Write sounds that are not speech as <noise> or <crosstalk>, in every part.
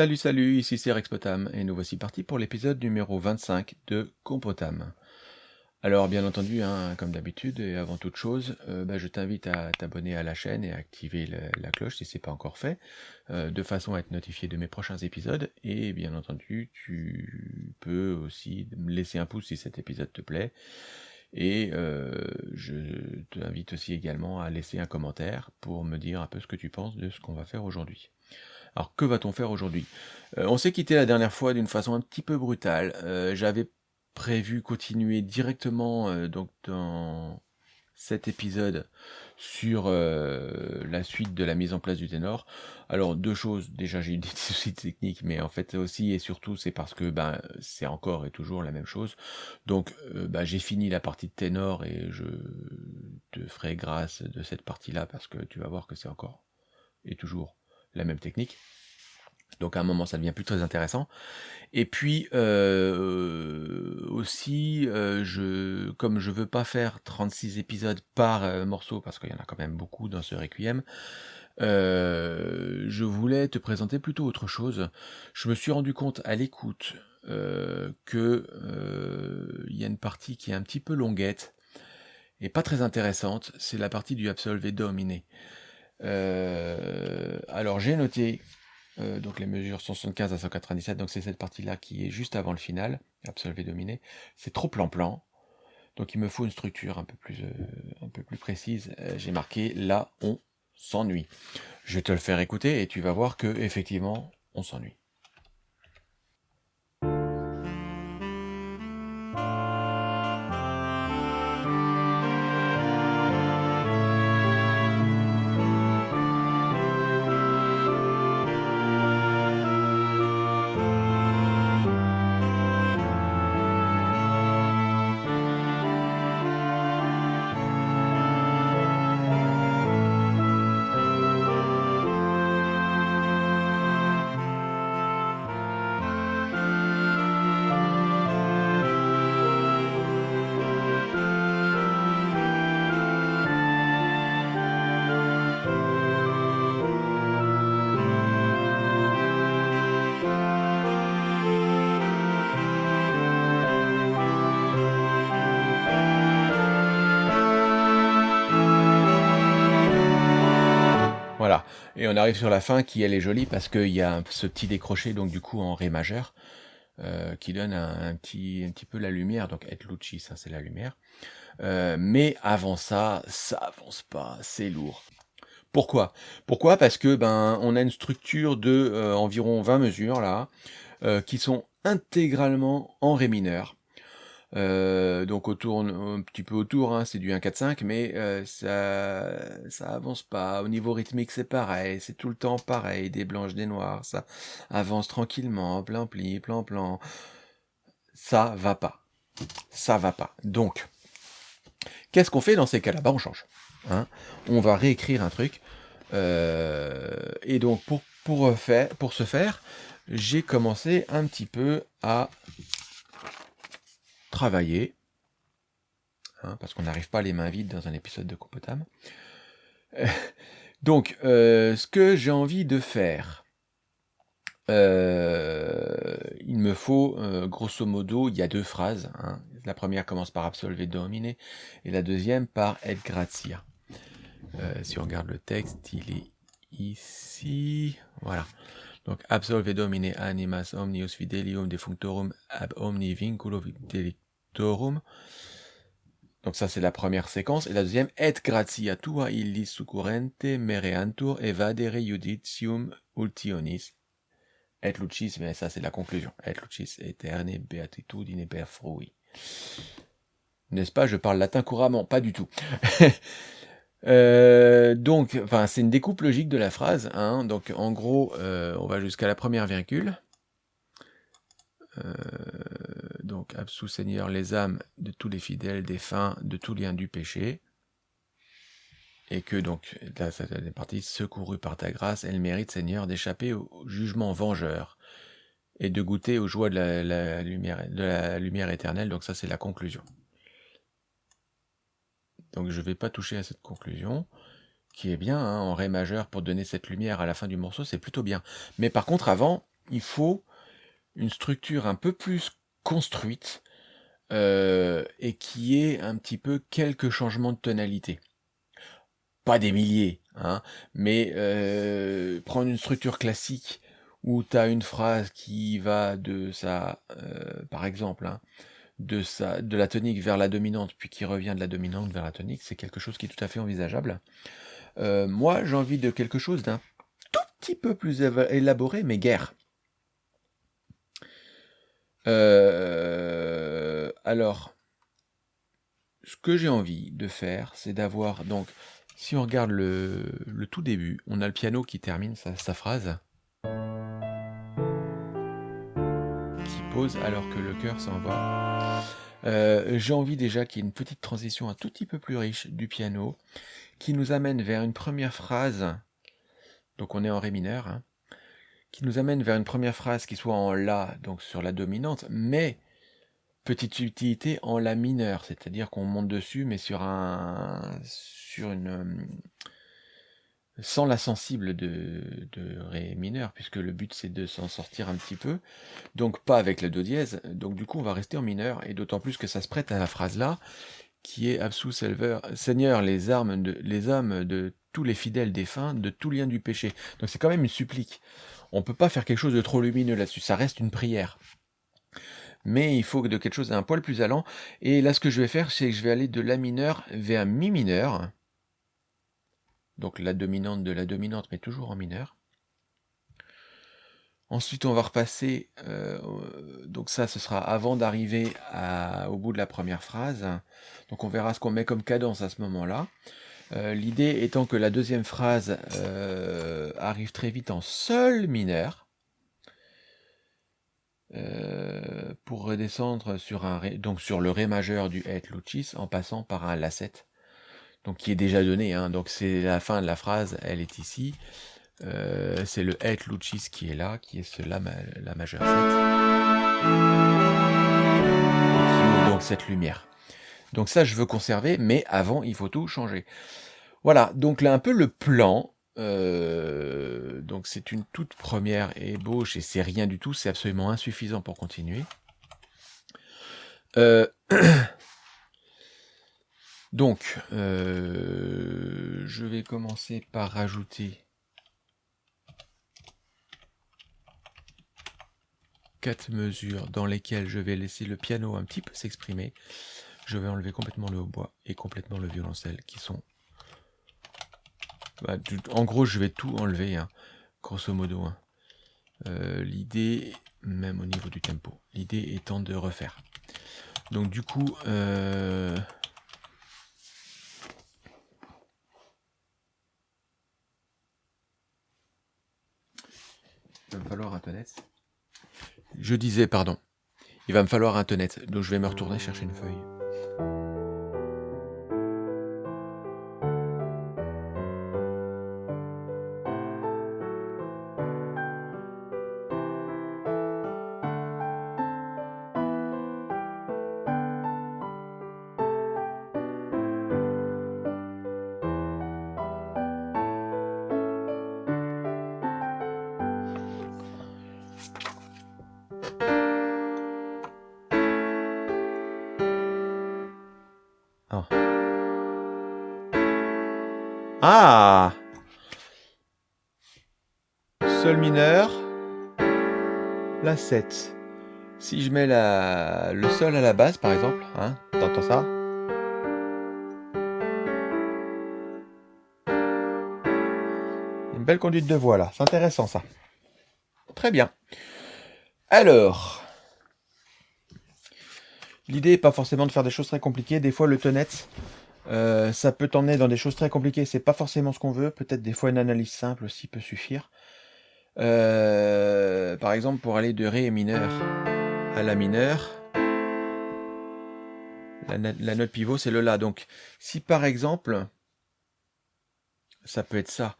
Salut salut, ici c'est Rexpotam et nous voici partis pour l'épisode numéro 25 de Compotam. Alors bien entendu, hein, comme d'habitude et avant toute chose, euh, bah, je t'invite à t'abonner à la chaîne et à activer la cloche si c'est pas encore fait, euh, de façon à être notifié de mes prochains épisodes. Et bien entendu, tu peux aussi me laisser un pouce si cet épisode te plaît. Et euh, je t'invite aussi également à laisser un commentaire pour me dire un peu ce que tu penses de ce qu'on va faire aujourd'hui. Alors que va-t-on faire aujourd'hui? Euh, On s'est quitté la dernière fois d'une façon un petit peu brutale. Euh, J'avais prévu continuer directement euh, dans cet épisode sur la suite de la mise en place du ténor. Alors deux choses, déjà j'ai eu des <laughs> soucis techniques, mais en fait aussi et surtout c'est parce que ben, c'est encore et toujours la même chose. Donc ben, j'ai fini la partie de ténor et je te ferai grâce de cette partie-là parce que tu vas voir que c'est encore et toujours la même technique. Donc à un moment ça devient plus très intéressant. Et puis euh, aussi, euh, je, comme je veux pas faire 36 épisodes par euh, morceau, parce qu'il y en a quand même beaucoup dans ce Requiem, euh, je voulais te présenter plutôt autre chose. Je me suis rendu compte à l'écoute que il y a une partie qui est un petit peu longuette et pas très intéressante, c'est la partie du Absolve Dominé. Euh, alors j'ai noté euh, donc les mesures sont 75 à 197, donc c'est cette partie-là qui est juste avant le final, absolvé dominé. C'est trop plan-plan, donc il me faut une structure un peu plus, euh, un peu plus précise. J'ai marqué là on s'ennuie. Je vais te le faire écouter et tu vas voir que effectivement on s'ennuie. Et on arrive sur la fin qui elle est jolie parce qu'il y a ce petit décroché donc du coup en ré majeur euh, qui donne un, petit un petit peu la lumière. Donc et luci, ça c'est la lumière. Euh, mais avant ça, ça avance pas, c'est lourd. Pourquoi? Pourquoi? Parce que ben on a une structure de euh, environ 20 mesures là qui sont intégralement en ré mineur. Euh, donc autour, un petit peu autour, hein, c'est du 1-4-5, mais euh, ça, ça avance pas. Au niveau rythmique, c'est pareil, c'est tout le temps pareil, des blanches, des noirs, ça avance tranquillement, plein pli, plan plan. Ça va pas. Ça va pas. Donc, qu'est-ce qu'on fait dans ces cas-là? Bah, on change. hein. on va réécrire un truc. Euh, et donc, pour ce faire, j'ai commencé un petit peu à travailler, hein, parce qu'on n'arrive pas les mains vides dans un épisode de Compotam. Euh, donc, euh, ce que j'ai envie de faire, euh, il me faut, euh, grosso modo, il y a deux phrases. hein. La première commence par Absolve Domine et la deuxième par Et Gratia. Si on regarde le texte, il est ici. Voilà. Donc, Absolve Domine animas omnius fidelium defunctorum ab omni vinculo Donc ça, c'est la première séquence. Et la deuxième, Et gratia tua illis succurrente mereantur evadere judicium ultionis. Et lucis, mais ça, c'est la conclusion. Et lucis eterne beatitudine per frui. N'est-ce pas? Je parle latin couramment, pas du tout. <laughs> Euh, donc, enfin, c'est une découpe logique de la phrase. Hein. Donc, en gros, euh, on va jusqu'à la première virgule. Euh, donc, absous Seigneur les âmes de tous les fidèles, défunts, de tout lien du péché. Et que donc, est partie, secourue par ta grâce, elle mérite, Seigneur, d'échapper au jugement vengeur et de goûter aux joies de la, la lumière, de la lumière éternelle. Donc, ça, c'est la conclusion. Donc, je ne vais pas toucher à cette conclusion. qui est bien, hein, en Ré majeur pour donner cette lumière à la fin du morceau, c'est plutôt bien. Mais par contre, avant, il faut une structure un peu plus construite euh, et qui ait un petit peu quelques changements de tonalité. Pas des milliers, hein, mais euh, prendre une structure classique où tu une phrase qui va de sa, euh, par exemple, hein, de, sa, de la tonique vers la dominante, puis qui revient de la dominante vers la tonique, c'est quelque chose qui est tout à fait envisageable. Moi, j'ai envie de quelque chose d'un tout petit peu plus élaboré, mais guère. Euh, alors, ce que j'ai envie de faire, c'est d'avoir... Donc, si on regarde le, tout début, on a le piano qui termine sa, phrase. Qui pose alors que le cœur s'en va. Euh, j'ai envie déjà qu'il y ait une petite transition un tout petit peu plus riche du piano qui nous amène vers une première phrase, donc on est en Ré mineur, hein, qui nous amène vers une première phrase qui soit en La, donc sur la dominante, mais petite subtilité en La mineur, c'est-à-dire qu'on monte dessus, mais sur un sur une sans la sensible de, de Ré mineur, puisque le but c'est de s'en sortir un petit peu, donc pas avec le Do dièse, donc du coup on va rester en mineur, et d'autant plus que ça se prête à la phrase là, qui est Absous Seigneur, les armes de, les âmes de tous les fidèles défunts, de tout lien du péché. Donc c'est quand même une supplique. On peut pas faire quelque chose de trop lumineux là-dessus, ça reste une prière. Mais il faut de quelque chose d'un poil plus allant. Et là, ce que je vais faire, c'est que je vais aller de La mineur vers Mi mineur. Donc la dominante de la dominante, mais toujours en mineur. Ensuite, on va repasser, euh, donc ça, ce sera avant d'arriver au bout de la première phrase. Donc on verra ce qu'on met comme cadence à ce moment-là. Euh, l'idée étant que la deuxième phrase euh, arrive très vite en sol mineur, pour redescendre sur, un donc sur le Ré majeur du Et Lucis en passant par un La7, donc qui est déjà donné. Hein. donc c'est la fin de la phrase, elle est ici. Euh, c'est le Et Lucis qui est là, qui est ce La, la majeur 7. qui donc cette lumière. Donc ça, je veux conserver, mais avant, il faut tout changer. Voilà, donc là, un peu le plan. Euh, donc c'est une toute première ébauche, et c'est rien du tout, c'est absolument insuffisant pour continuer. Euh, <clears throat> donc, je vais commencer par rajouter quatre mesures dans lesquelles je vais laisser le piano un petit peu s'exprimer. Je vais enlever complètement le hautbois et complètement le violoncelle qui sont... Bah, en gros, je vais tout enlever, hein, grosso modo. Hein. Euh, l'idée, même au niveau du tempo, l'idée étant de refaire. Donc du coup... Euh, il va me falloir un tonnet. Je disais, pardon, il va me falloir un tonnet, donc je vais me retourner chercher une feuille. 7. Si je mets le sol à la base, par exemple, hein, t'entends ça? Une belle conduite de voix là, c'est intéressant ça. Très bien. Alors, l'idée n'est pas forcément de faire des choses très compliquées. Des fois, le tonnet, euh, ça peut t'emmener dans des choses très compliquées, c'est pas forcément ce qu'on veut. Peut-être des fois une analyse simple aussi peut suffire. Euh, par exemple, pour aller de Ré mineur à La mineur, la, note pivot c'est le La. Donc, si par exemple, ça peut être ça,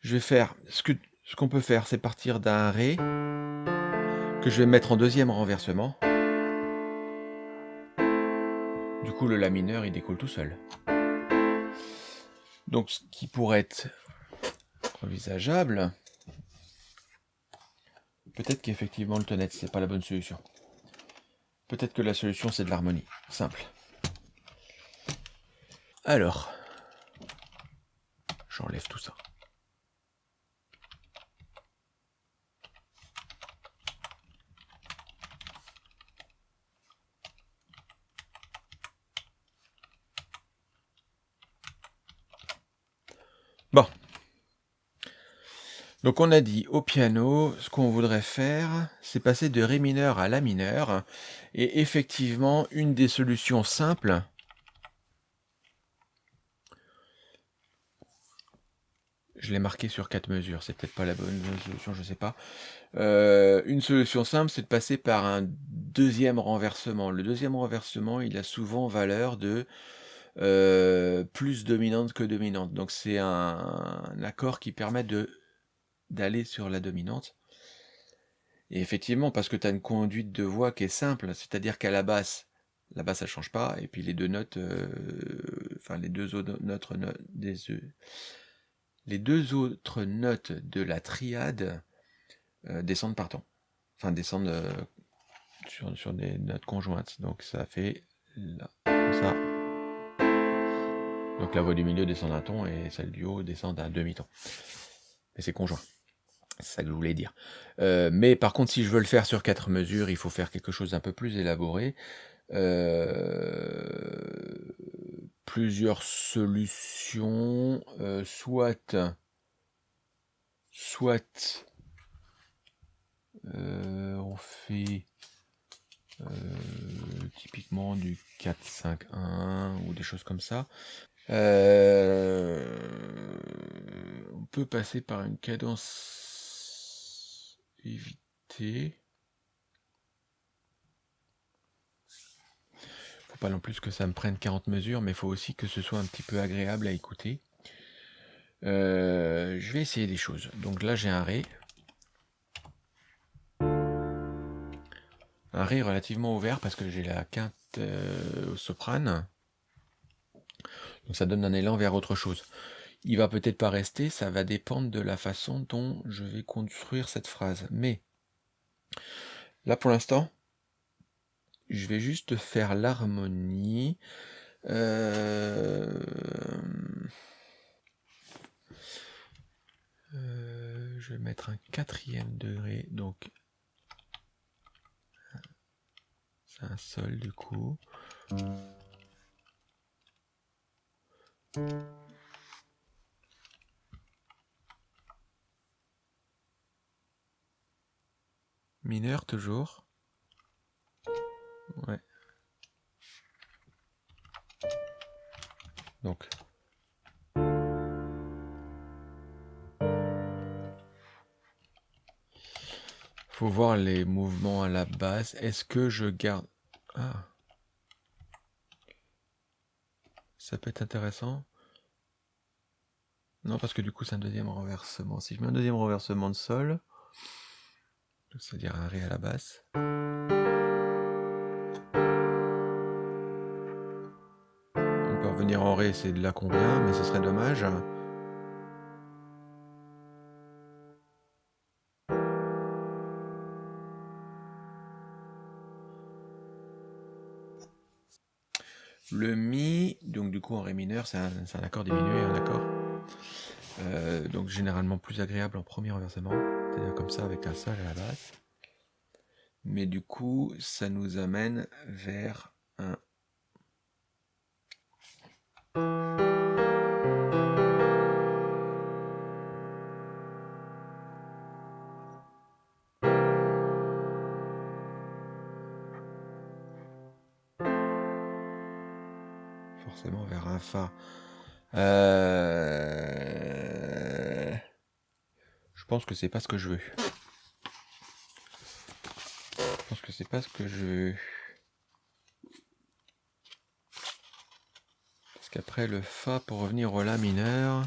je vais faire, ce qu'on ce qu'on peut faire, c'est partir d'un Ré que je vais mettre en deuxième renversement. Du coup, le La mineur, il découle tout seul. Donc ce qui pourrait être envisageable, peut-être qu'effectivement le tonnet, c'est pas la bonne solution. Peut-être que la solution c'est de l'harmonie, simple. Alors, j'enlève tout ça. Bon. Donc on a dit au piano, ce qu'on voudrait faire, c'est passer de Ré mineur à La mineur. Et effectivement, une des solutions simples, je l'ai marqué sur quatre mesures, c'est peut-être pas la bonne solution, je sais pas. Euh, une solution simple, c'est de passer par un deuxième renversement. Le deuxième renversement, il a souvent valeur de euh, plus dominante que dominante. Donc c'est un, accord qui permet de d'aller sur la dominante. Et effectivement, parce que tu as une conduite de voix qui est simple, c'est-à-dire qu'à la basse, la basse ça change pas, et puis les deux notes, euh, enfin les deux autres notes, des, les deux autres notes de la triade euh, descendent par temps, enfin descendent sur, sur des notes conjointes. Donc ça fait ça. Donc la voix du milieu descend d'un ton et celle du haut descend d'un demi-ton. Mais c'est conjoint. Ça que je voulais dire. Euh, mais par contre, si je veux le faire sur quatre mesures, il faut faire quelque chose d'un peu plus élaboré. Euh, plusieurs solutions, euh, soit, soit on fait typiquement du 4-5-1 ou des choses comme ça. On peut passer par une cadence évitée. Faut pas non plus que ça me prenne 40 mesures, mais faut aussi que ce soit un petit peu agréable à écouter. Euh, je vais essayer des choses. Donc là j'ai un Ré. Un Ré relativement ouvert parce que j'ai la quinte euh, au soprane. Donc ça donne un élan vers autre chose. Il va peut-être pas rester, ça va dépendre de la façon dont je vais construire cette phrase. Mais là pour l'instant, je vais juste faire l'harmonie. Euh, euh, je vais mettre un quatrième degré, donc c'est un sol du coup. Mineur toujours. Ouais. Donc. Faut voir les mouvements à la base. Est-ce que je garde... Ah. Ça peut être intéressant. Non, parce que du coup, c'est un deuxième renversement. Si je mets un deuxième renversement de sol, c'est-à-dire un Ré à la basse. On peut revenir en Ré, c'est de là qu'on vient, mais ce serait dommage. Le Mi, donc du coup en Ré mineur, c'est un, accord diminué, un accord. Euh, donc généralement plus agréable en premier renversement, comme ça avec un Sol à la base. Mais du coup, ça nous amène vers un vers un Fa. Euh, pense que c'est pas ce que je veux. Je pense que c'est pas ce que je veux. Parce qu'après le Fa pour revenir au La mineur.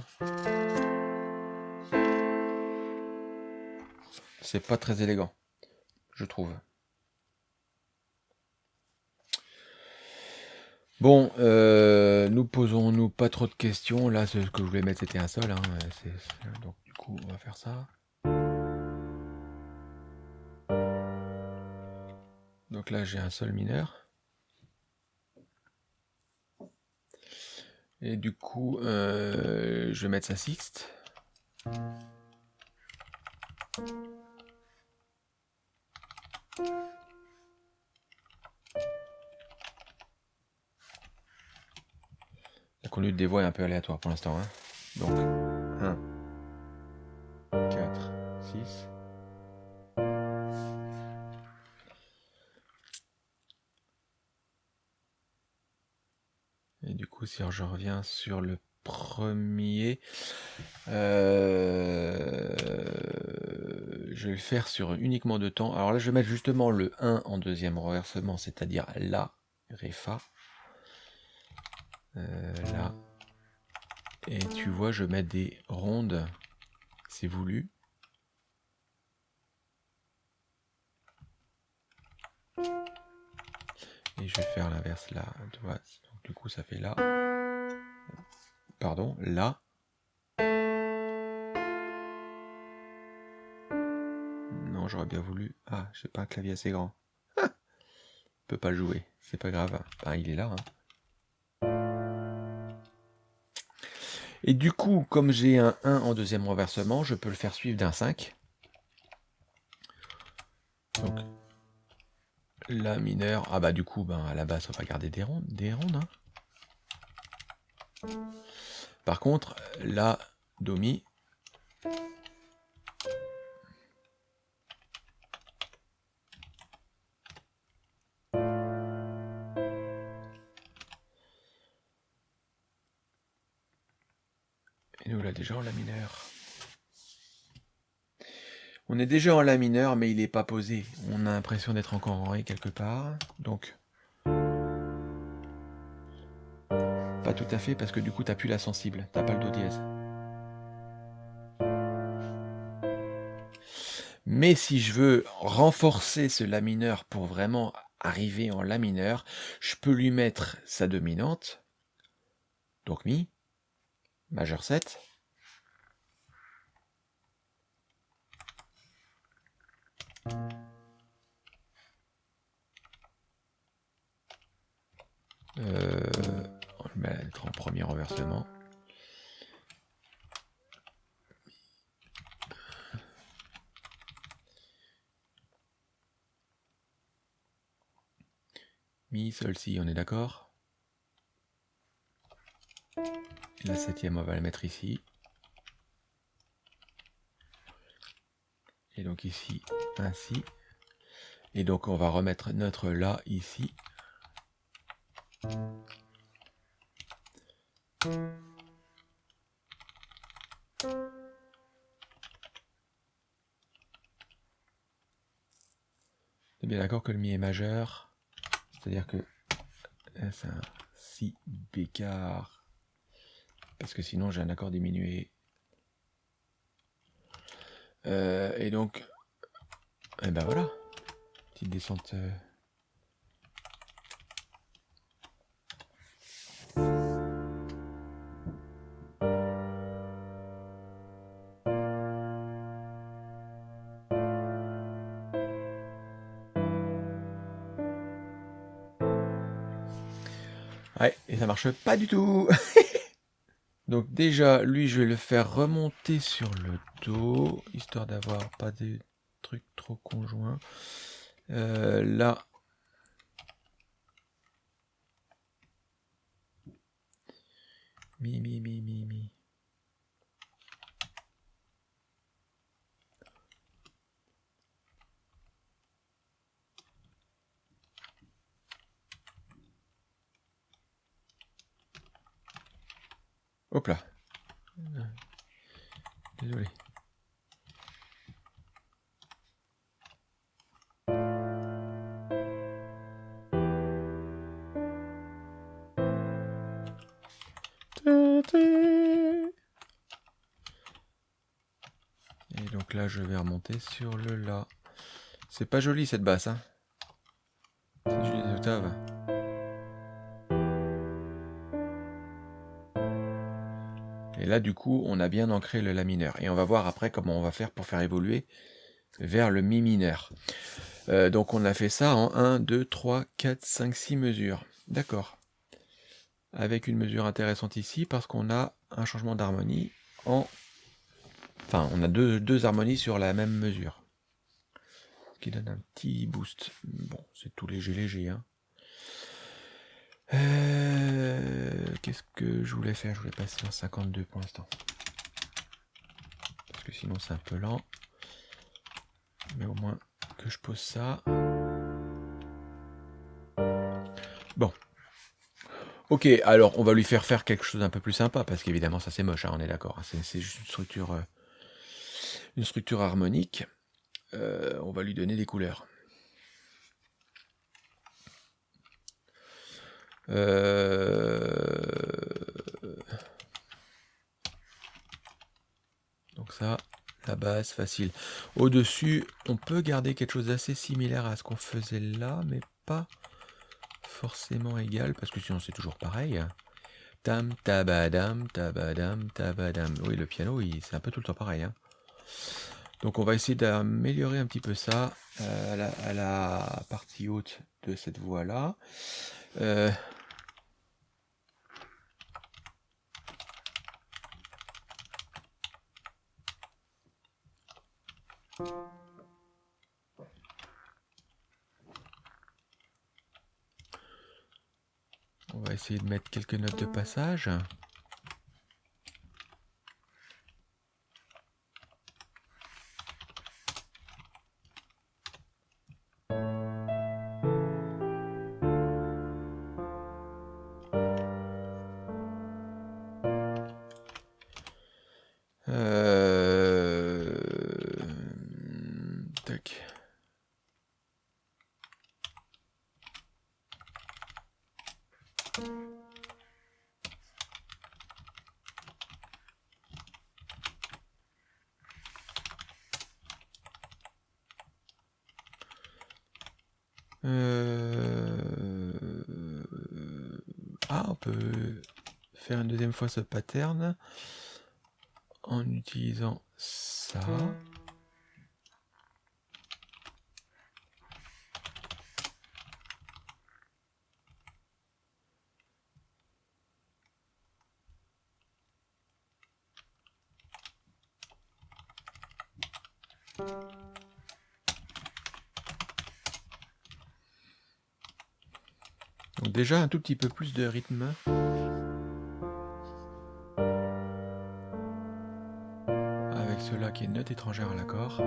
C'est pas très élégant, je trouve. Bon, euh, nous posons-nous pas trop de questions. Là, ce que je voulais mettre, c'était un sol. Hein. Donc, du coup, on va faire ça. Là, j'ai un sol mineur. Et du coup, euh, je vais mettre ça sixte. La conduite des voies est un peu aléatoire pour l'instant. Hein. Donc, 1, 4, 6. Je reviens sur le premier, euh, je vais le faire sur uniquement deux temps. Alors là, je vais mettre justement le 1 en deuxième renversement, c'est-à-dire là, Ré, Fa. Euh, là. Et tu vois, je mets des rondes, c'est voulu. Et je vais faire l'inverse là, tu. Du coup, ça fait là. Pardon, là. Non, j'aurais bien voulu. Ah, j'ai pas un clavier assez grand. Ah peut pas le jouer, c'est pas grave. il est là. Hein. Et du coup, comme j'ai un 1 en deuxième renversement, je peux le faire suivre d'un 5. Donc, La mineur. Ah bah du coup, ben, à la base, on va garder des rondes. Des rondes hein. Par contre, La, Do, Mi. Et nous là déjà La mineur. On est déjà en La mineur, mais il n'est pas posé. On a l'impression d'être encore en Ré quelque part. Donc, pas tout à fait, parce que du coup, tu n'as plus la sensible. Tu n'as pas le Do dièse. Mais si je veux renforcer ce La mineur pour vraiment arriver en La mineur, je peux lui mettre sa dominante, donc Mi, majeur 7. Euh, on le mettre en premier renversement. Mi, sol, si, on est d'accord? La septième, on va la mettre ici. Et donc ici, ainsi. Et donc on va remettre notre La ici. C'est bien d'accord que le Mi est majeur? C'est-à-dire que c'est un Si bécard parce que sinon j'ai un accord diminué. Euh, et donc, et eh ben voilà, petite descente. Euh. Ouais, et ça marche pas du tout <laughs> Donc déjà, lui, je vais le faire remonter sur le histoire d'avoir pas des trucs trop conjoints. Euh, là, mi, mi, mi, mi, mi. Hop là. Désolé. Et donc là, je vais remonter sur le La. C'est pas joli cette basse, hein. C'est. Et là, du coup, on a bien ancré le La mineur. Et on va voir après comment on va faire pour faire évoluer vers le Mi mineur. Euh, donc on a fait ça en 1, 2, 3, 4, 5, 6 mesures. D'accord. Avec une mesure intéressante ici, parce qu'on a un changement d'harmonie en... Enfin, on a deux, deux harmonies sur la même mesure. Ce qui donne un petit boost. Bon, c'est tout léger léger. Hein. Euh, qu'est-ce que je voulais faire? Je voulais passer en 52 pour l'instant. Parce que sinon c'est un peu lent. Mais au moins que je pose ça. Bon. Ok, alors on va lui faire faire quelque chose d'un peu plus sympa, parce qu'évidemment ça c'est moche, hein, on est d'accord. Hein. c'est juste une structure, euh, une structure harmonique. Euh, on va lui donner des couleurs. Euh, donc ça, la base, facile. Au-dessus, on peut garder quelque chose d'assez similaire à ce qu'on faisait là, mais pas forcément égal, parce que sinon c'est toujours pareil. Tam, tabadam, tabadam, tabadam. Oui, le piano, c'est un peu tout le temps pareil. Hein. Donc on va essayer d'améliorer un petit peu ça euh, à, la, partie haute de cette voie-là. Euh, essayer de mettre quelques notes de passage. Peut faire une deuxième fois ce pattern en utilisant ça. Déjà un tout petit peu plus de rythme. Avec cela qui est note étrangère à l'accord.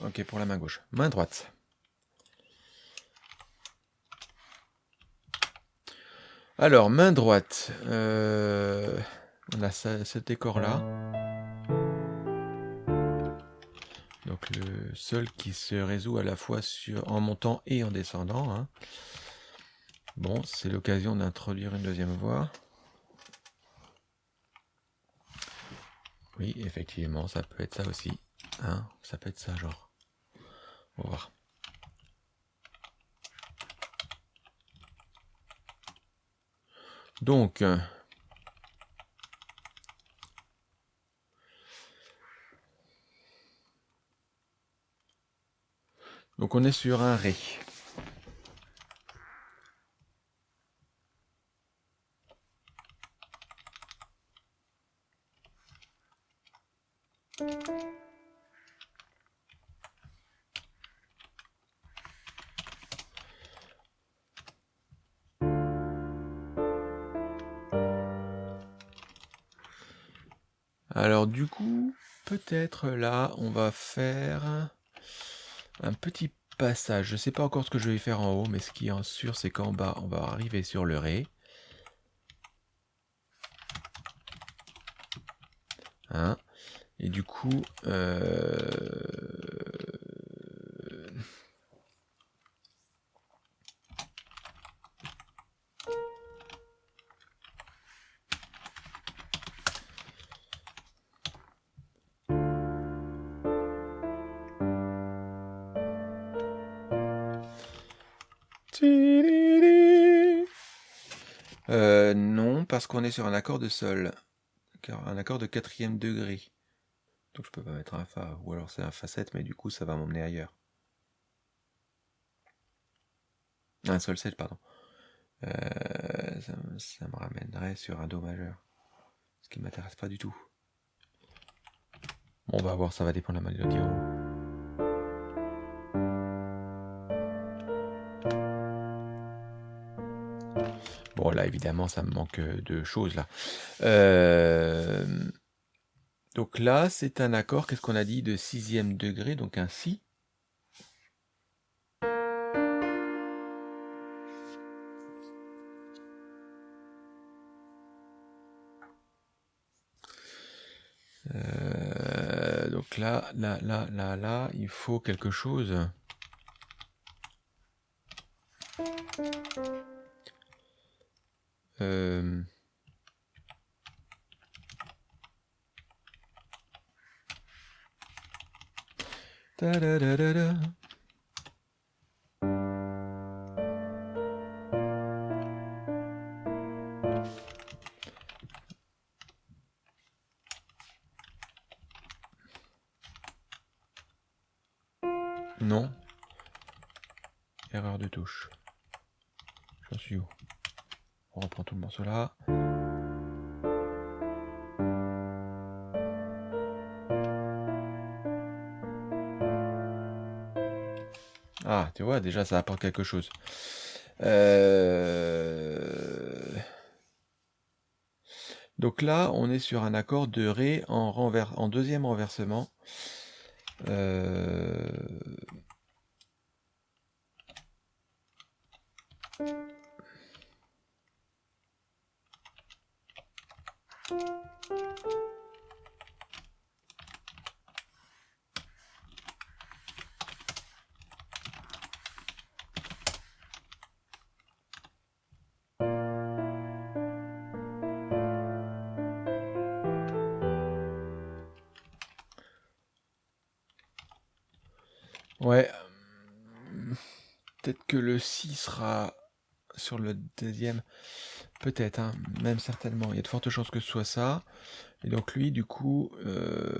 Ok pour la main gauche. Main droite. Alors, main droite. Euh, on a ce décor là. Le sol qui se résout à la fois sur, en montant et en descendant. Hein. Bon, c'est l'occasion d'introduire une deuxième voie. Oui, effectivement, ça peut être ça aussi. Hein. ça peut être ça, genre. On va voir. Donc, On est sur un Ré. Alors du coup, peut-être là, on va faire un petit passage. Je ne sais pas encore ce que je vais faire en haut, mais ce qui est sûr, c'est qu'en bas, on va arriver sur le Ré. Hein Et du coup, euh, parce qu'on est sur un accord de sol. Un accord de quatrième degré. Donc je peux pas mettre un Fa. Ou alors c'est un Fa7, mais du coup ça va m'emmener ailleurs. Un Sol 7, pardon. Euh, ça, me- ça me ramènerait sur un Do majeur. Ce qui m'intéresse pas du tout. Bon, on va voir, ça va dépendre de la mélodie. Bon, là, évidemment, ça me manque euh, de choses, là. Euh, Donc là, c'est un accord, qu'est-ce qu'on a dit, de sixième degré, donc un Si. Euh, donc là, là, là, là, là, il faut quelque chose. Ça apporte quelque chose. Euh, Donc là, on est sur un accord de Ré en, renver- en deuxième renversement. Euh, Ouais. euh, Peut-être que le Si sera sur le deuxième. Peut-être, hein, même certainement. Il y a de fortes chances que ce soit ça. Et donc lui, du coup, euh,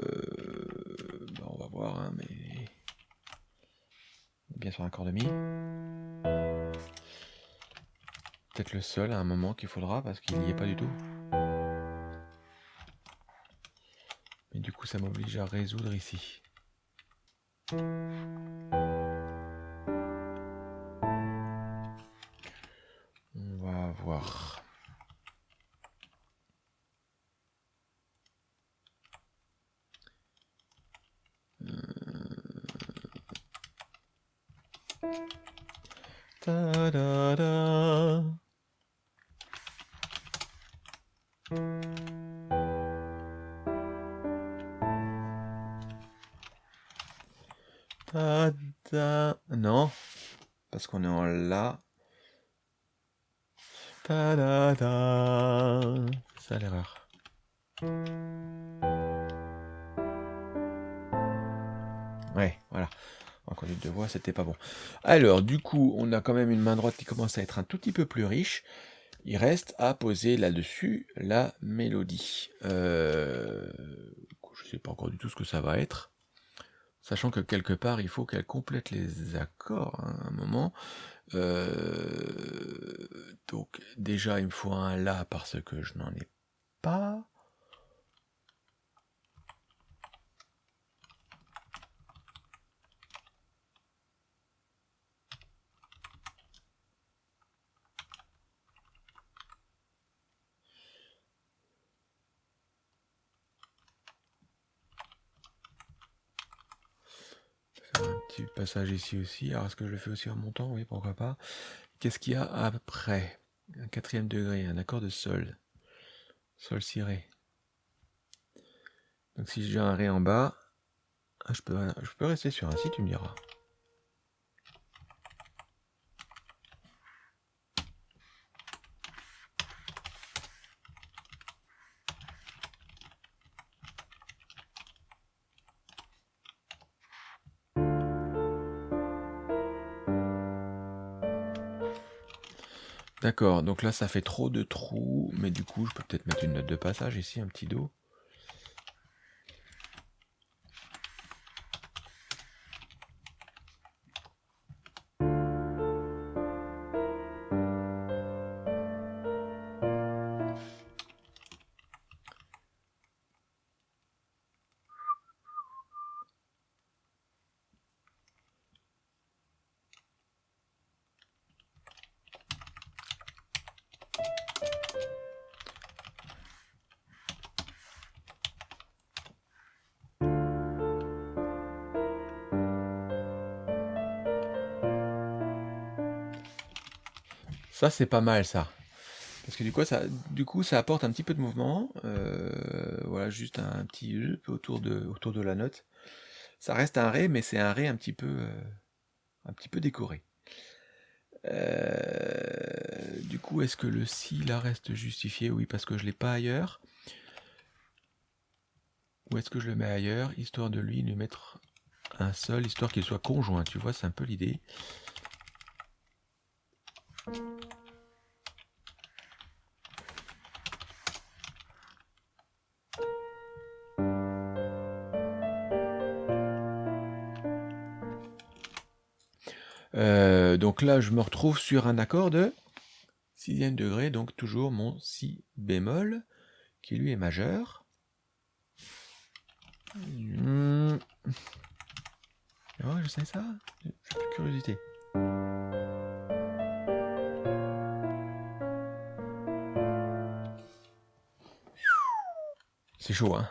bah, on va voir, hein, mais bien sur un accord de Mi. Peut-être le seul à un moment qu'il faudra parce qu'il n'y est pas du tout. Mais du coup, ça m'oblige à résoudre ici. Va voir. Ta-da-da. Ta-da. Non, parce qu'on est en La. C'est ça l'erreur. Ouais, voilà. En conduite de voix, c'était pas bon. Alors, du coup, on a quand même une main droite qui commence à être un tout petit peu plus riche. Il reste à poser là-dessus la mélodie. Euh, je sais pas encore du tout ce que ça va être. Sachant que quelque part, il faut qu'elle complète les accords hein, à un moment. Euh, donc, déjà, il me faut un La parce que je n'en ai pas. un petit passage ici aussi. Alors, est-ce que je le fais aussi en montant? Oui, pourquoi pas. Qu'est-ce qu'il y a après? Un quatrième degré, un accord de sol. Sol si ré. Donc si j'ai un ré en bas, ah, je, peux, je peux rester sur un si, tu me diras. D'accord, donc là ça fait trop de trous, mais du coup je peux peut-être mettre une note de passage ici, un petit Do. Ça, c'est pas mal ça. Parce que du coup, ça, du coup, ça apporte un petit peu de mouvement. Euh, voilà, juste un, petit autour de, autour de la note. Ça reste un Ré, mais c'est un Ré un petit peu, euh, un petit peu décoré. Euh, du coup, est-ce que le Si là reste justifié? Oui, parce que je l'ai pas ailleurs. Ou est-ce que je le mets ailleurs, histoire de lui lui mettre un Sol, histoire qu'il soit conjoint, tu vois, c'est un peu l'idée. Donc là, je me retrouve sur un accord de sixième degré, donc toujours mon si bémol, qui lui est majeur. Hmm. je sais ça J'ai curiosité. C'est chaud, hein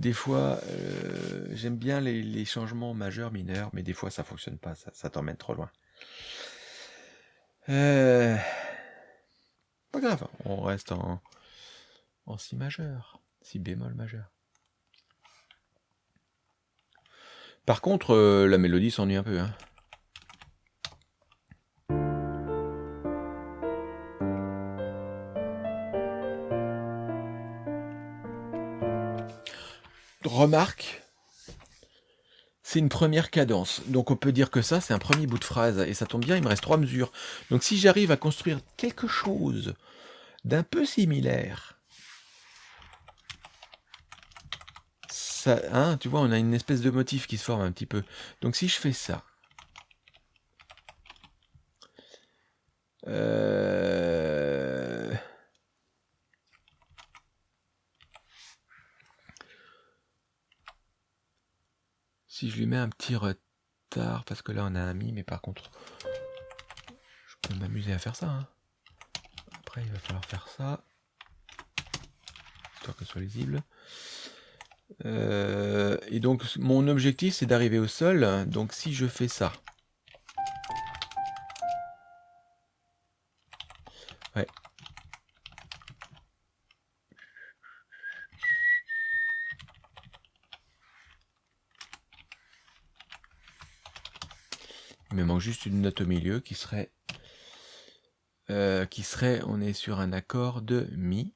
des fois, euh, j'aime bien les, changements majeurs, mineurs, mais des fois ça fonctionne pas, ça, t'emmène trop loin. Euh, pas grave, on reste en, en si majeur, si bémol majeur. Par contre, euh, la mélodie s'ennuie un peu. Hein. Remarque, c'est une première cadence. Donc on peut dire que ça, c'est un premier bout de phrase. Et ça tombe bien, il me reste trois mesures. Donc si j'arrive à construire quelque chose d'un peu similaire, ça, hein, tu vois, on a une espèce de motif qui se forme un petit peu. Donc si je fais ça, euh, lui mets un petit retard, parce que là on a un mi, mais par contre, je peux m'amuser à faire ça. Hein. Après, il va falloir faire ça, histoire que ce soit lisible. Euh, et donc, mon objectif, c'est d'arriver au sol. Donc, si je fais ça, me manque juste une note au milieu qui serait, euh, qui serait, on est sur un accord de Mi.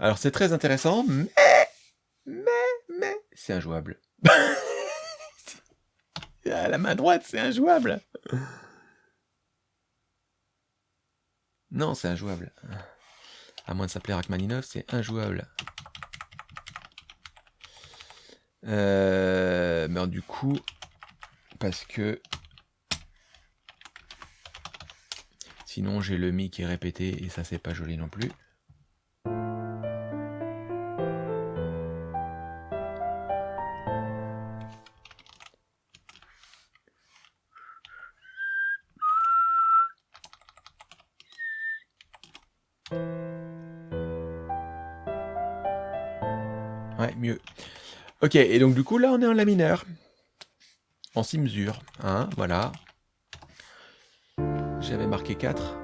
Alors c'est très intéressant, mais, mais, mais, c'est injouable. <laughs> à la main droite, c'est injouable. Non, c'est injouable. À moins de s'appeler Rachmaninov, c'est injouable. Euh, mais du coup, parce que sinon j'ai le mi qui est répété et ça c'est pas joli non plus. Ok, et donc du coup, là, on est en La mineur. En si mesure. Hein, voilà. J'avais marqué 4.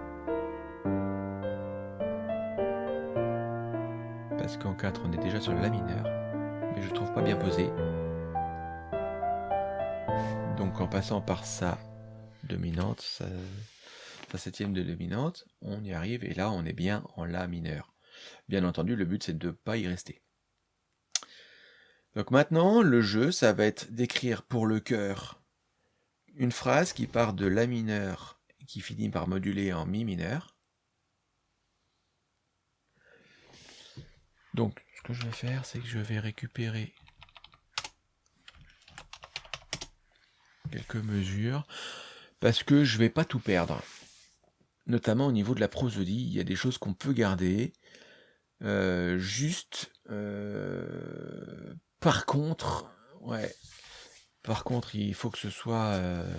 Parce qu'en 4, on est déjà sur La mineur. Mais je trouve pas bien posé. Donc en passant par sa dominante, sa septième de dominante, on y arrive, et là on est bien en La mineur. Bien entendu, le but c'est de ne pas y rester. Donc maintenant, le jeu, ça va être d'écrire pour le chœur une phrase qui part de La mineur, qui finit par moduler en Mi mineur. Donc, ce que je vais faire, c'est que je vais récupérer quelques mesures, parce que je vais pas tout perdre. Notamment au niveau de la prosodie, il y a des choses qu'on peut garder. Euh, juste, euh, par contre, ouais, par contre, il faut que ce soit euh,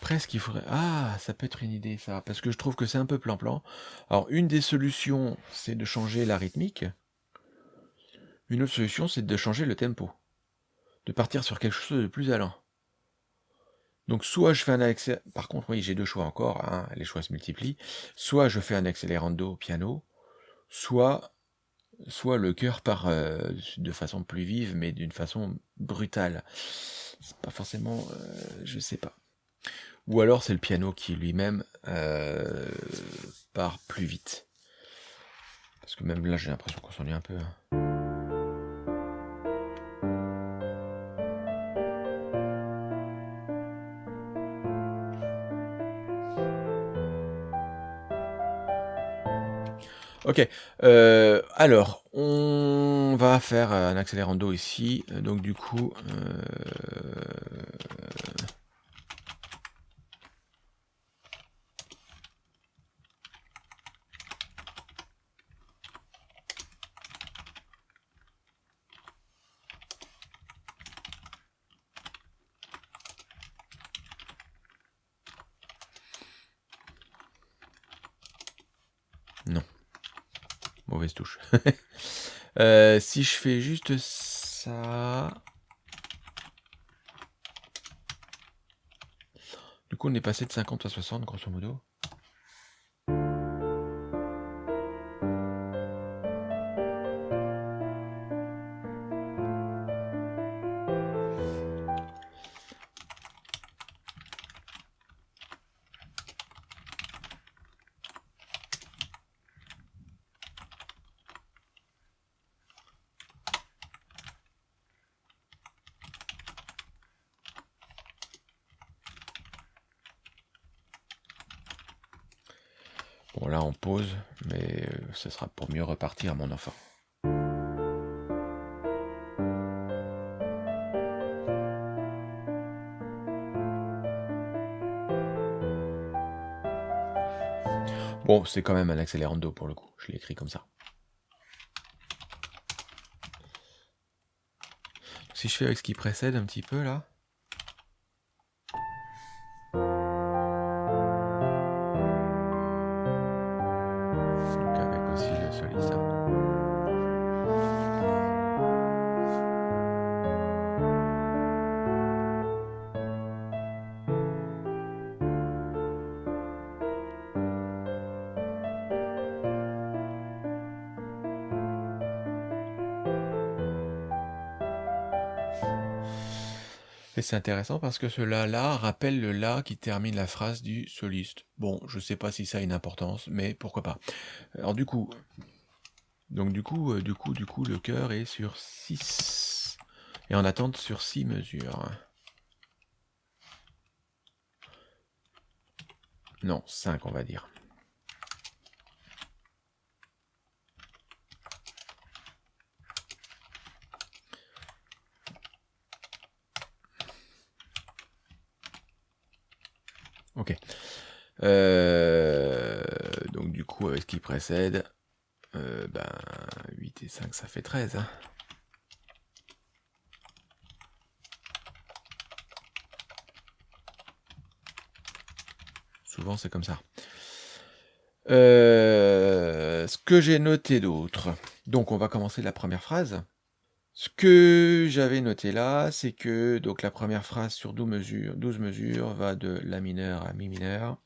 presque, il faudrait, ah, ça peut être une idée ça, parce que je trouve que c'est un peu plan-plan. Alors, une des solutions, c'est de changer la rythmique. Une autre solution, c'est de changer le tempo, de partir sur quelque chose de plus allant. Donc soit je fais un accélérando, par contre oui j'ai deux choix encore, hein, les choix se multiplient, soit je fais un accélérando au piano, soit, soit le cœur part euh, de façon plus vive mais d'une façon brutale. C'est pas forcément, euh, je sais pas. Ou alors c'est le piano qui lui-même euh, part plus vite. Parce que même là j'ai l'impression qu'on s'ennuie un peu. Hein. Ok, euh, alors, on va faire un accélérando ici, donc du coup... Euh, non. Mauvaise touche. Euh, si je fais juste ça... Du coup, on est passé de 50 à 60, grosso modo. Mieux repartir, mon enfant. Bon, c'est quand même un accélérando pour le coup, je l'ai écrit comme ça. Si je fais avec ce qui précède un petit peu là... Et c'est intéressant parce que ce La-là rappelle le La qui termine la phrase du soliste. Bon, je sais pas si ça a une importance, mais pourquoi pas. Alors du coup, donc du coup, euh, du coup, du coup, le cœur est sur 6. Et en attente sur 6 mesures. Non, 5 on va dire. Ok. Euh, donc du coup, avec ce qui précède, euh, ben, 8 et 5, ça fait 13. Hein. Souvent, c'est comme ça. Euh, ce que j'ai noté d'autre. Donc, on va commencer la première phrase. Ce que j'avais noté là, c'est que donc la première phrase sur 12 mesures, 12 mesures va de La mineur à Mi mineur.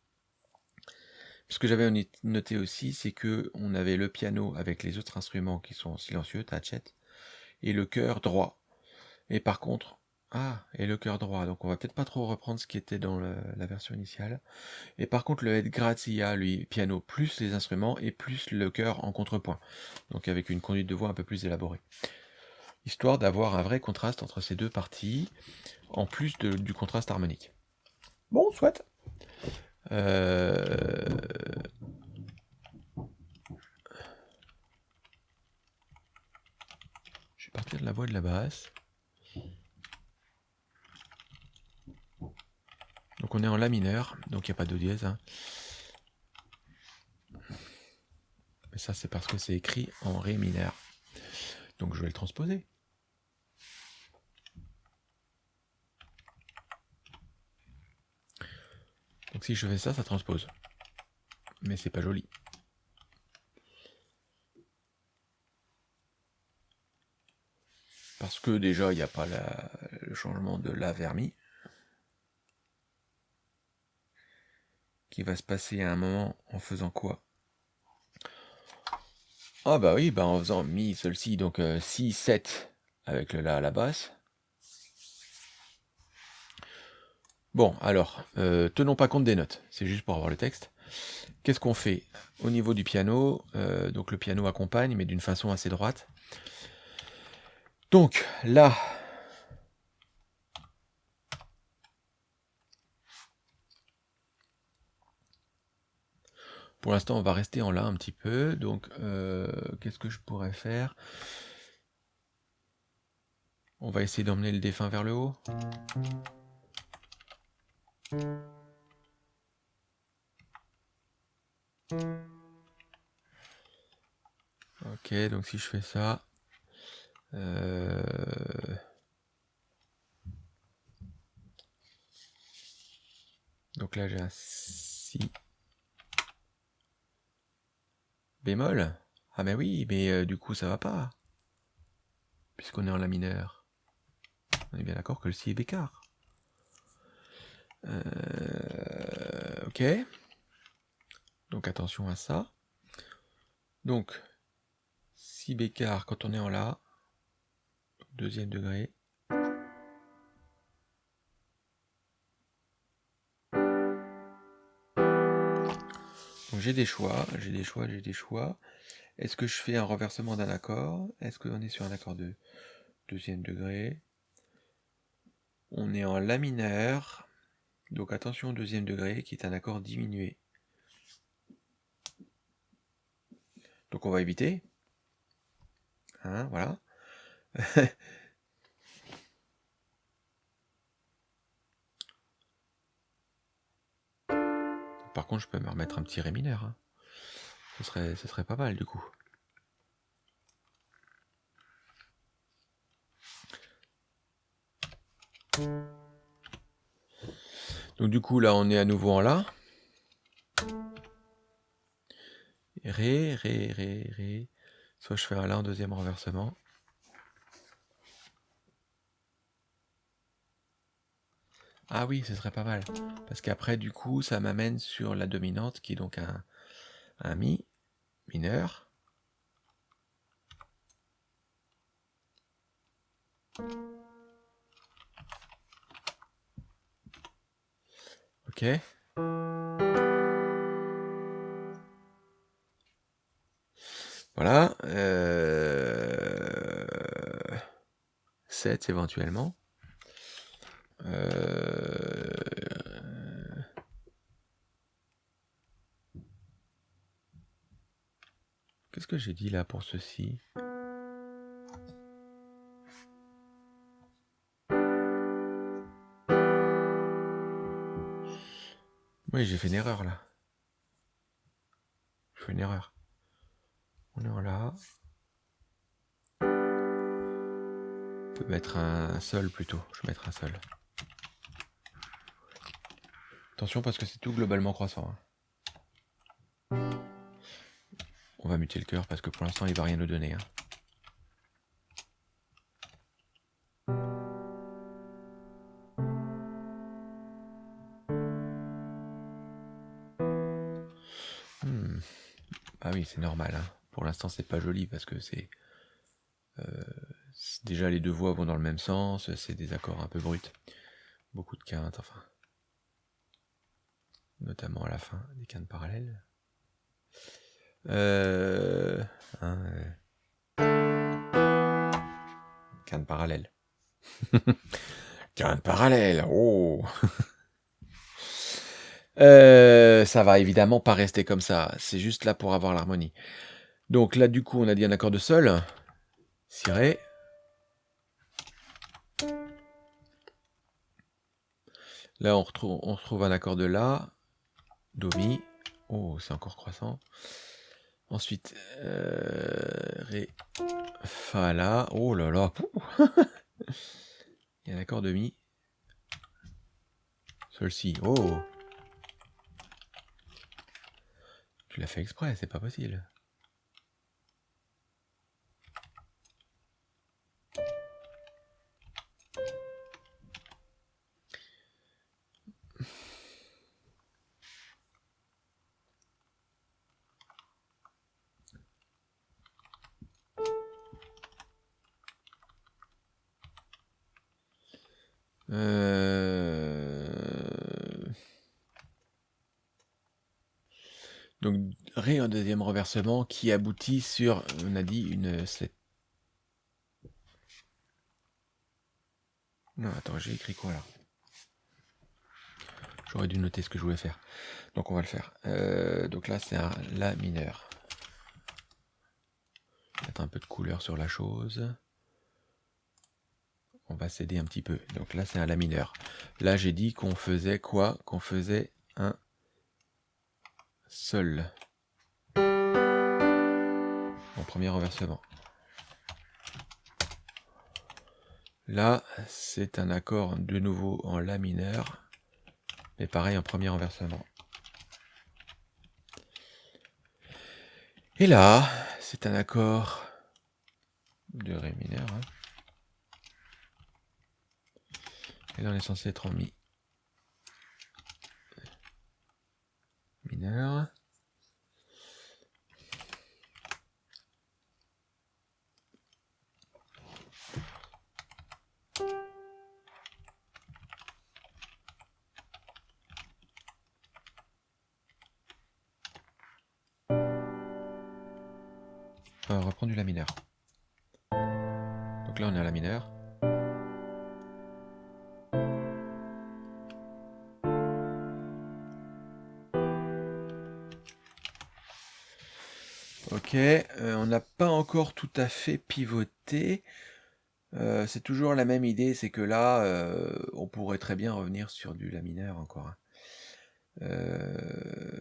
Ce que j'avais noté aussi, c'est que on avait le piano avec les autres instruments qui sont silencieux, tachette, et le chœur droit. Et par contre, Ah, et le cœur droit. Donc on va peut-être pas trop reprendre ce qui était dans la version initiale. Et par contre, le head grazia, lui, piano plus les instruments et plus le chœur en contrepoint. Donc avec une conduite de voix un peu plus élaborée. Histoire d'avoir un vrai contraste entre ces deux parties, en plus du contraste harmonique. Bon, soit. Euh, je vais partir de la voix de la basse. Donc on est en La mineur, donc il n'y a pas de dièse. Hein. Mais ça c'est parce que c'est écrit en Ré mineur. Donc je vais le transposer. Si je fais ça, ça transpose. Mais c'est pas joli. Parce que déjà, il n'y a pas le changement de la vermi. Qui va se passer à un moment en faisant quoi? Ah bah oui, bah en faisant mi, si, donc 6, euh, 7 avec le la à la basse. Bon, alors, euh, tenons pas compte des notes, c'est juste pour avoir le texte. Qu'est-ce qu'on fait Au niveau du piano, euh, donc le piano accompagne, mais d'une façon assez droite. Donc, là, Pour l'instant, on va rester en là un petit peu. Donc, euh, qu'est-ce que je pourrais faire? On va essayer d'emmener le défunt vers le haut. Ok, donc si je fais ça... Euh, donc là j'ai un si bémol. Ah mais oui, mais euh, du coup ça va pas. Puisqu'on est en la mineur. On est bien d'accord que le si est bécard. Euh, ok. Donc attention à ça. Donc, si bécard quand on est en La, deuxième degré. J'ai des choix, j'ai des choix, j'ai des choix. Est-ce que je fais un renversement d'un accord? Est-ce qu'on est sur un accord de deuxième degré? On est en La mineur. Donc attention au deuxième degré qui est un accord diminué. Donc on va éviter. Hein, voilà. <laughs> Par contre, je peux me remettre un petit ré mineur. Hein. Ce, serait, ce serait pas mal du coup. Donc du coup, là, on est à nouveau en La. Ré, Ré, Ré, Ré. Soit je fais un La en deuxième renversement. Ah oui, ce serait pas mal. Parce qu'après, du coup, ça m'amène sur la dominante, qui est donc un, un Mi mineur. Ok. Voilà. Euh... 7 éventuellement. Euh... Qu'est-ce que j'ai dit là pour ceci? J'ai fait une erreur là. Je fais une erreur. On est en là. On peut mettre un sol plutôt. Je vais mettre un sol. Attention parce que c'est tout globalement croissant. Hein. On va muter le cœur parce que pour l'instant il va rien nous donner. Hein. C'est normal. Hein. Pour l'instant, c'est pas joli parce que c'est euh, déjà les deux voix vont dans le même sens, c'est des accords un peu bruts. Beaucoup de quintes, enfin. Notamment à la fin, des quintes parallèles. Euh, hein, parallèle. <laughs> quinte oh <laughs> euh, Ça va évidemment pas rester comme ça, c'est juste là pour avoir l'harmonie. Donc là du coup on a dit un accord de sol, si ré, Là, on retrouve, un accord de La, Do, Mi. Oh, c'est encore croissant. Ensuite, euh, Ré, Fa, La. Oh là là. <laughs> Il y a un accord de Mi. Si. Oh Tu l'as fait exprès, c'est pas possible. Qui aboutit sur, on a dit, une... Non, attends, j'ai écrit quoi là? J'aurais dû noter ce que je voulais faire. Donc on va le faire. Euh, donc là, c'est un La mineur. Mettre un peu de couleur sur la chose on va s'aider un petit peu. Donc là, c'est un La mineur. Là, j'ai dit qu'on faisait quoi? Qu'on faisait un Sol. Premier renversement. Là, c'est un accord de nouveau en La mineur, mais pareil en premier renversement. Et là, c'est un accord de Ré mineur. Hein. Et là, on est censé être en mi. Mineur. À fait pivoté. Euh, c'est toujours la même idée, c'est que là, euh, on pourrait très bien revenir sur du La mineur encore. Hein.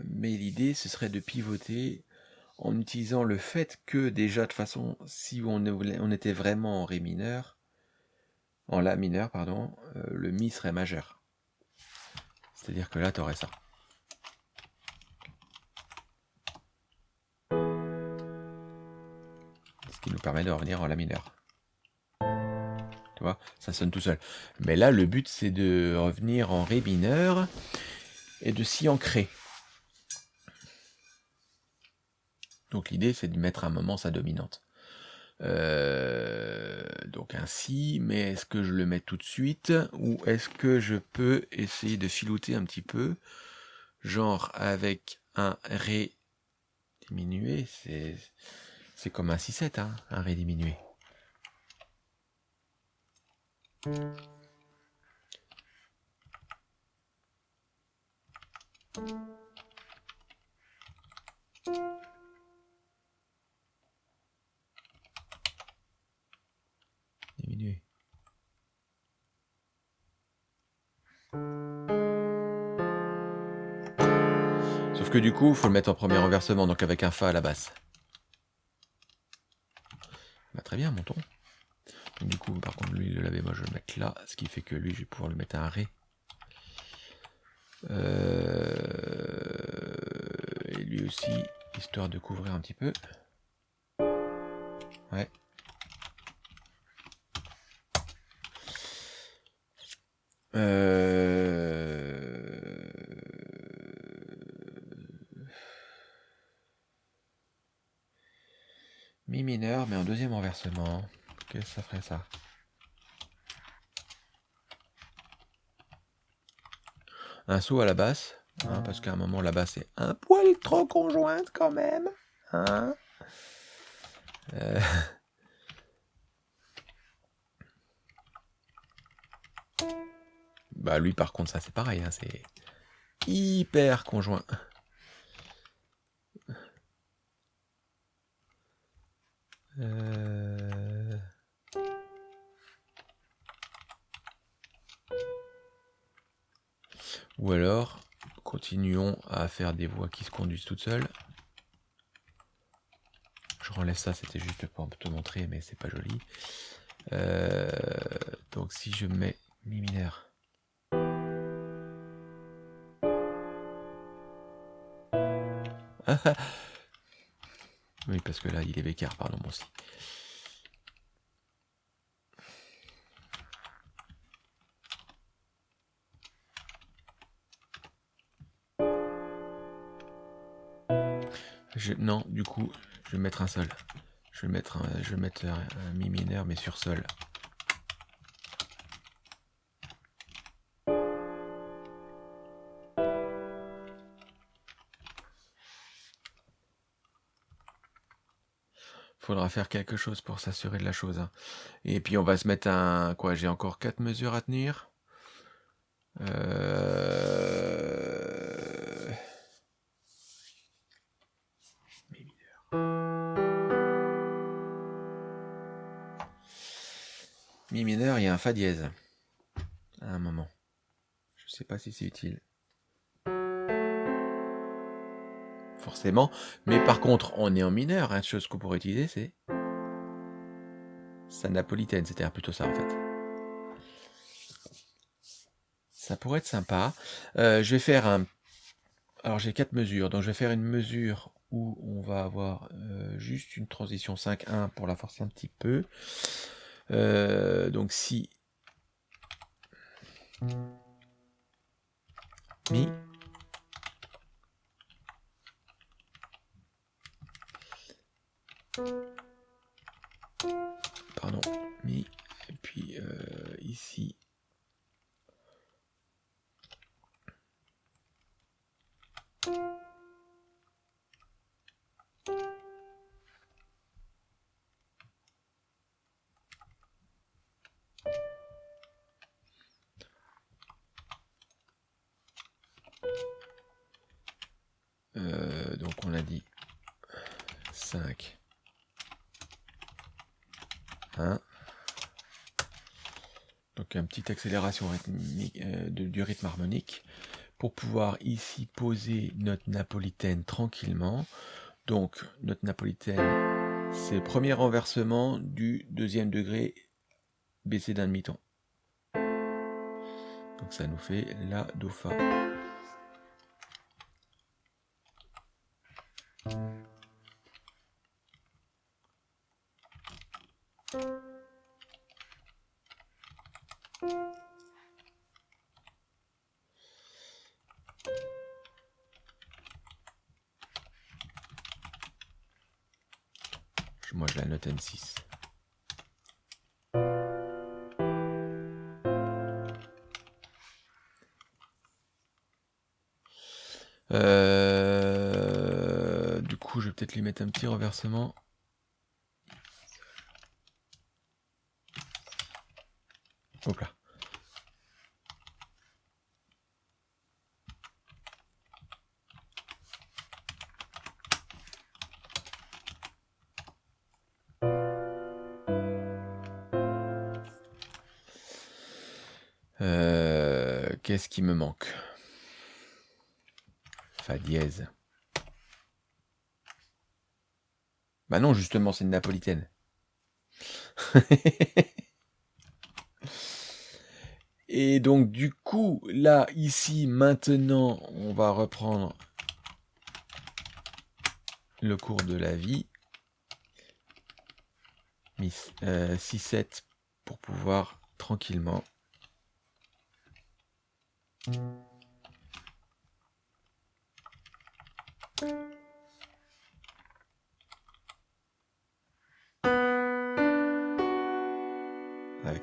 mais l'idée, ce serait de pivoter en utilisant le fait que déjà, de façon, si on, on était vraiment en Ré mineur, en La mineur, pardon, le Mi serait majeur. C'est-à-dire que là, tu aurais ça. Permet de revenir en La mineur. Tu vois, ça sonne tout seul. Mais là, le but, c'est de revenir en Ré mineur et de s'y ancrer. Donc l'idée, c'est de mettre un moment sa dominante. Euh, donc ainsi, mais est-ce que je le mets tout de suite ou est-ce que je peux essayer de filouter un petit peu, genre avec un Ré diminué, c'est c'est comme un 6-7, hein, un Ré diminué. Diminué. Sauf que du coup, il faut le mettre en premier renversement, donc avec un Fa à la basse. Très bien, montons. du coup, par contre, lui, le laver, moi, je vais le mettre là, ce qui fait que lui, je vais pouvoir le mettre à un Ré. Euh, et lui aussi, histoire de couvrir un petit peu. Ouais. Euh... Qu'est-ce que ça ferait ça Un saut à la basse, hein, parce qu'à un moment la basse est un poil trop conjointe quand même. Hein Euh, Bah lui par contre ça c'est pareil, hein, c'est hyper conjoint. Ou alors, continuons à faire des voies qui se conduisent toutes seules. Je renlève ça, c'était juste pour te montrer, mais c'est pas joli. Euh, donc si je mets mi mineur. <laughs> oui, parce que là, il est bécard, pardon, bon si. Non, du coup, je vais mettre un sol. Je vais mettre un, je vais un mi mineur, mais sur sol. Faudra faire quelque chose pour s'assurer de la chose. hein. Et puis on va se mettre un... Quoi, j'ai encore quatre mesures à tenir. Euh... fa dièse. À un moment. Je sais pas si c'est utile. Forcément. Mais par contre, on est en mineur. Une chose qu'on pourrait utiliser, c'est sa napolitaine. C'est-à-dire plutôt ça, en fait. Ça pourrait être sympa. Euh, je vais faire un... Alors, j'ai quatre mesures. Donc, je vais faire une mesure où on va avoir euh, juste une transition 5-1 pour la forcer un petit peu. Euh, donc, si... Mi... Pardon, mi, et puis euh, ici. Accélération rythmique, euh, du rythme harmonique pour pouvoir ici poser notre napolitaine tranquillement. Donc notre napolitaine, c'est le premier renversement du deuxième degré baissé d'un demi-ton. Donc ça nous fait la do fa. Peut-être lui mettre un petit renversement. Hop. Euh, Qu'est-ce qui me manque? Fa dièse. Bah non, justement, c'est une napolitaine. <laughs> Et donc, du coup, là, ici, maintenant, on va reprendre le cours de la vie. 6-7 pour pouvoir tranquillement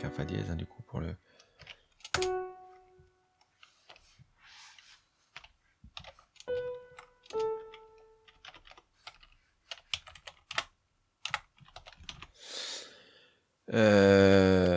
avec un dièse, hein, du coup, pour le... Euh...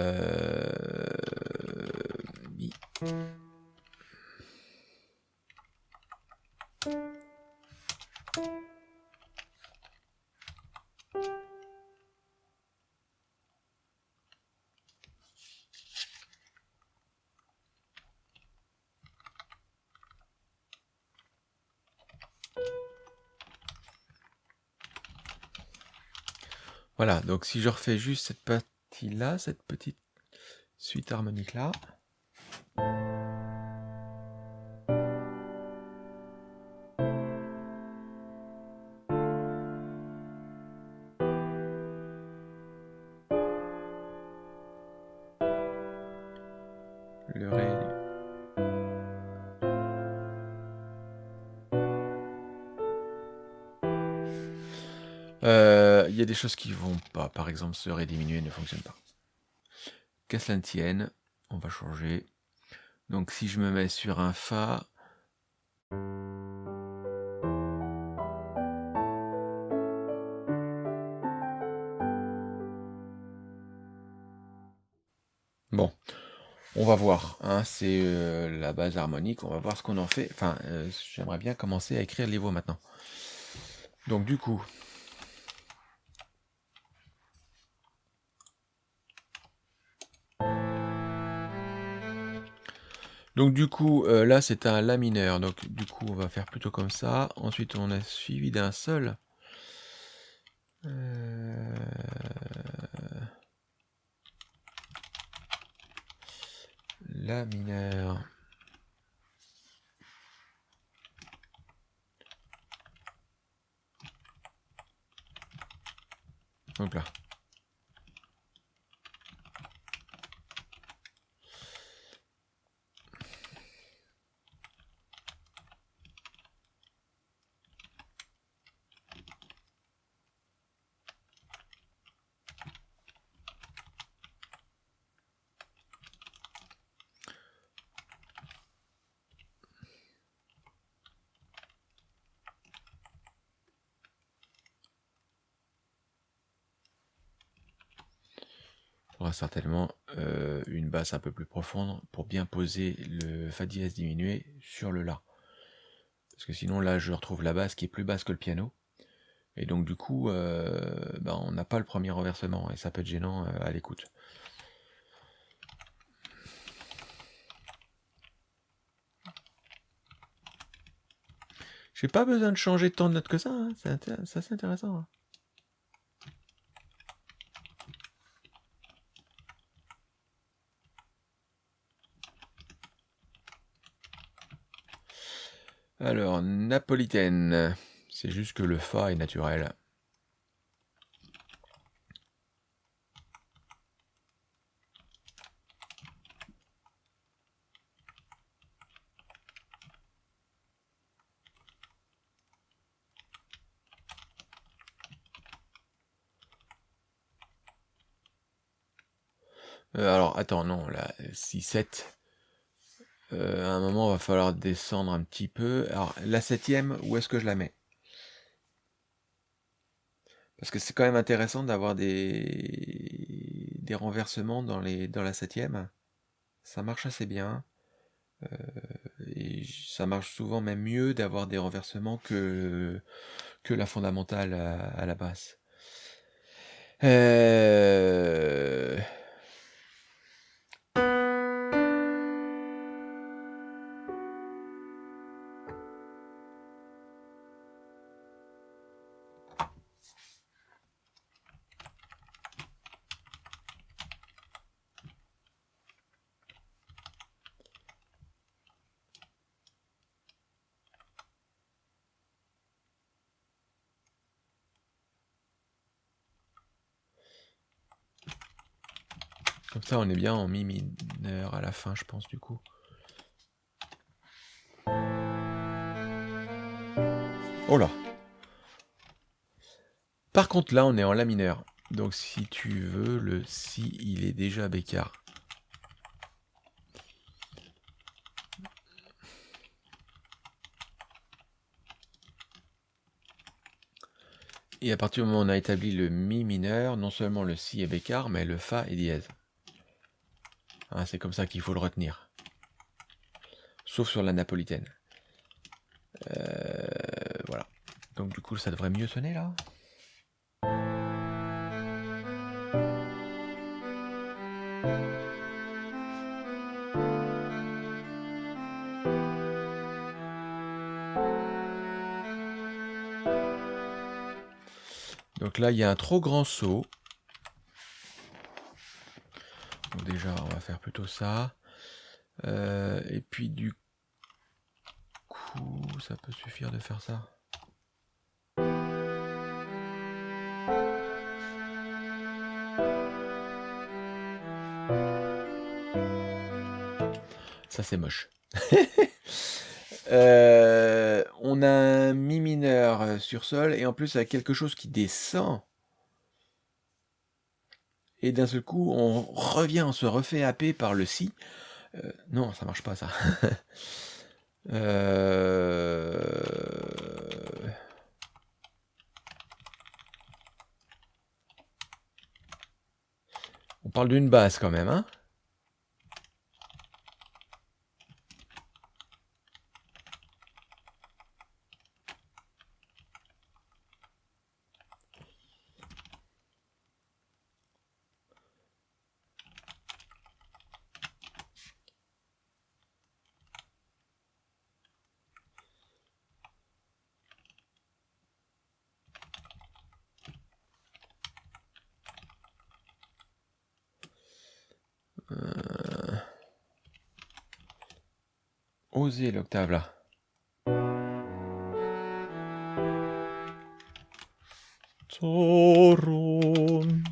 Voilà, donc si je refais juste cette partie-là, cette petite suite harmonique-là. Des choses qui vont pas. Par exemple, ce Ré diminué ne fonctionne pas. Qu'à cela ne tienne, on va changer. Donc si je me mets sur un Fa, Bon, on va voir. hein, c'est euh, la base harmonique. On va voir ce qu'on en fait. Enfin, euh, j'aimerais bien commencer à écrire les voix maintenant. Donc du coup, donc du coup, euh, là c'est un La mineur. Donc du coup, on va faire plutôt comme ça. Ensuite, on a suivi d'un Sol. Euh, La mineur. Donc là. Il faudra certainement un peu plus profonde pour bien poser le Fa dièse diminué sur le La. Parce que sinon là je retrouve la basse qui est plus basse que le piano. Et donc du coup, euh, ben, on n'a pas le premier renversement et ça peut être gênant euh, à l'écoute. J'ai pas besoin de changer tant de notes que ça, hein, c'est intéressant. hein. Alors, napolitaine, c'est juste que le Fa est naturel. Euh, alors, attends, non, là, 6, 7. Euh, à un moment, il va falloir descendre un petit peu. Alors, la septième, où est-ce que je la mets? Parce que c'est quand même intéressant d'avoir des... des renversements dans, les... dans la septième. Ça marche assez bien. Euh, et ça marche souvent même mieux d'avoir des renversements que, que la fondamentale à, à la basse. Euh... On est bien en mi mineur à la fin, je pense, du coup. Oh là Par contre, là, on est en la mineur. Donc si tu veux, le si il est déjà bécard. Et à partir du moment où on a établi le mi mineur, non seulement le si est bécard, mais le fa est dièse. Hein, c'est comme ça qu'il faut le retenir. Sauf sur la napolitaine. Euh, voilà. Donc du coup, ça devrait mieux sonner là Donc là, il y a un trop grand saut. Donc déjà, on va faire plutôt ça. Euh, et puis du coup, ça peut suffire de faire ça. Ça c'est moche. <laughs> Euh, on a un mi mineur sur sol et en plus avec quelque chose qui descend. Et d'un seul coup, on revient, on se refait happer par le si. Euh, non, ça marche pas ça. <laughs> On parle d'une basse quand même, hein Euh... Oser l'octave là. Torum.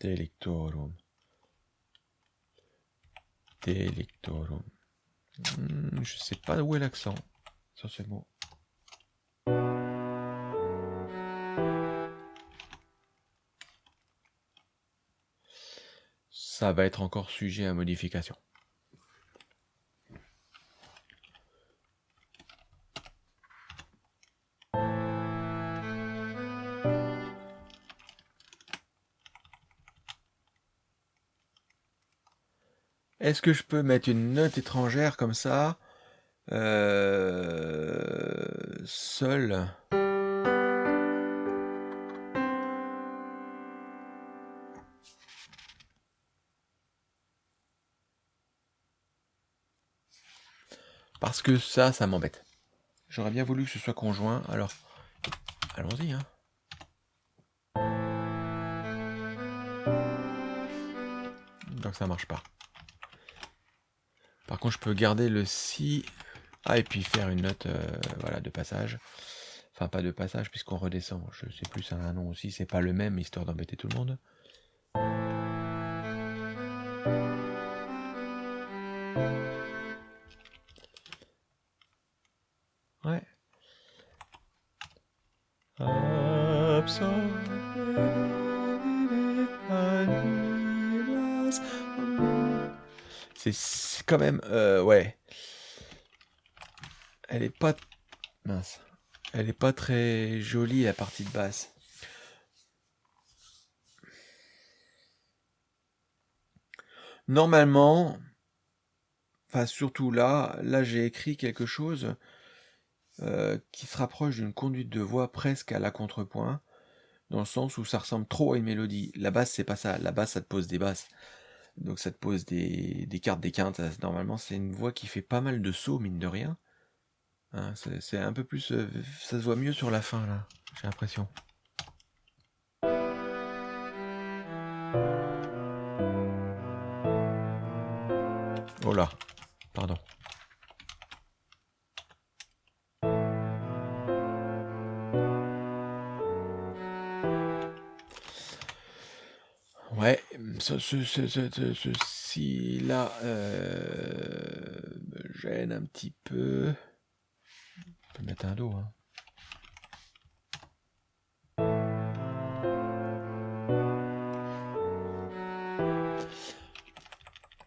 Delictorum. Delictorum. Hmm, je sais pas où est l'accent sur ce mot. Va être encore sujet à modification. Est-ce que je peux mettre une note étrangère comme ça? Euh, Seul que ça, ça m'embête. J'aurais bien voulu que ce soit conjoint, alors allons-y. Hein. Donc ça marche pas. Par contre, je peux garder le si. Ah, et puis faire une note euh, voilà, de passage. Enfin, pas de passage, puisqu'on redescend. Je sais plus, un nom aussi. C'est pas le même, histoire d'embêter tout le monde. C'est quand même... Euh, ouais. Elle est pas... Mince. Elle est pas très jolie, la partie de basse. Normalement... Enfin, surtout là, là j'ai écrit quelque chose euh, qui se rapproche d'une conduite de voix presque à la contrepoint, dans le sens où ça ressemble trop à une mélodie. La basse, c'est pas ça. La basse, ça te pose des basses. Donc ça te pose des, des cartes, des quintes. Normalement, c'est une voix qui fait pas mal de sauts, mine de rien. Hein, c'est un peu plus... Euh, ça se voit mieux sur la fin, là. J'ai l'impression. Oh là, pardon. Ce, ce, ce, ceci là, euh, gêne un petit peu. On peut mettre un dos. Hein.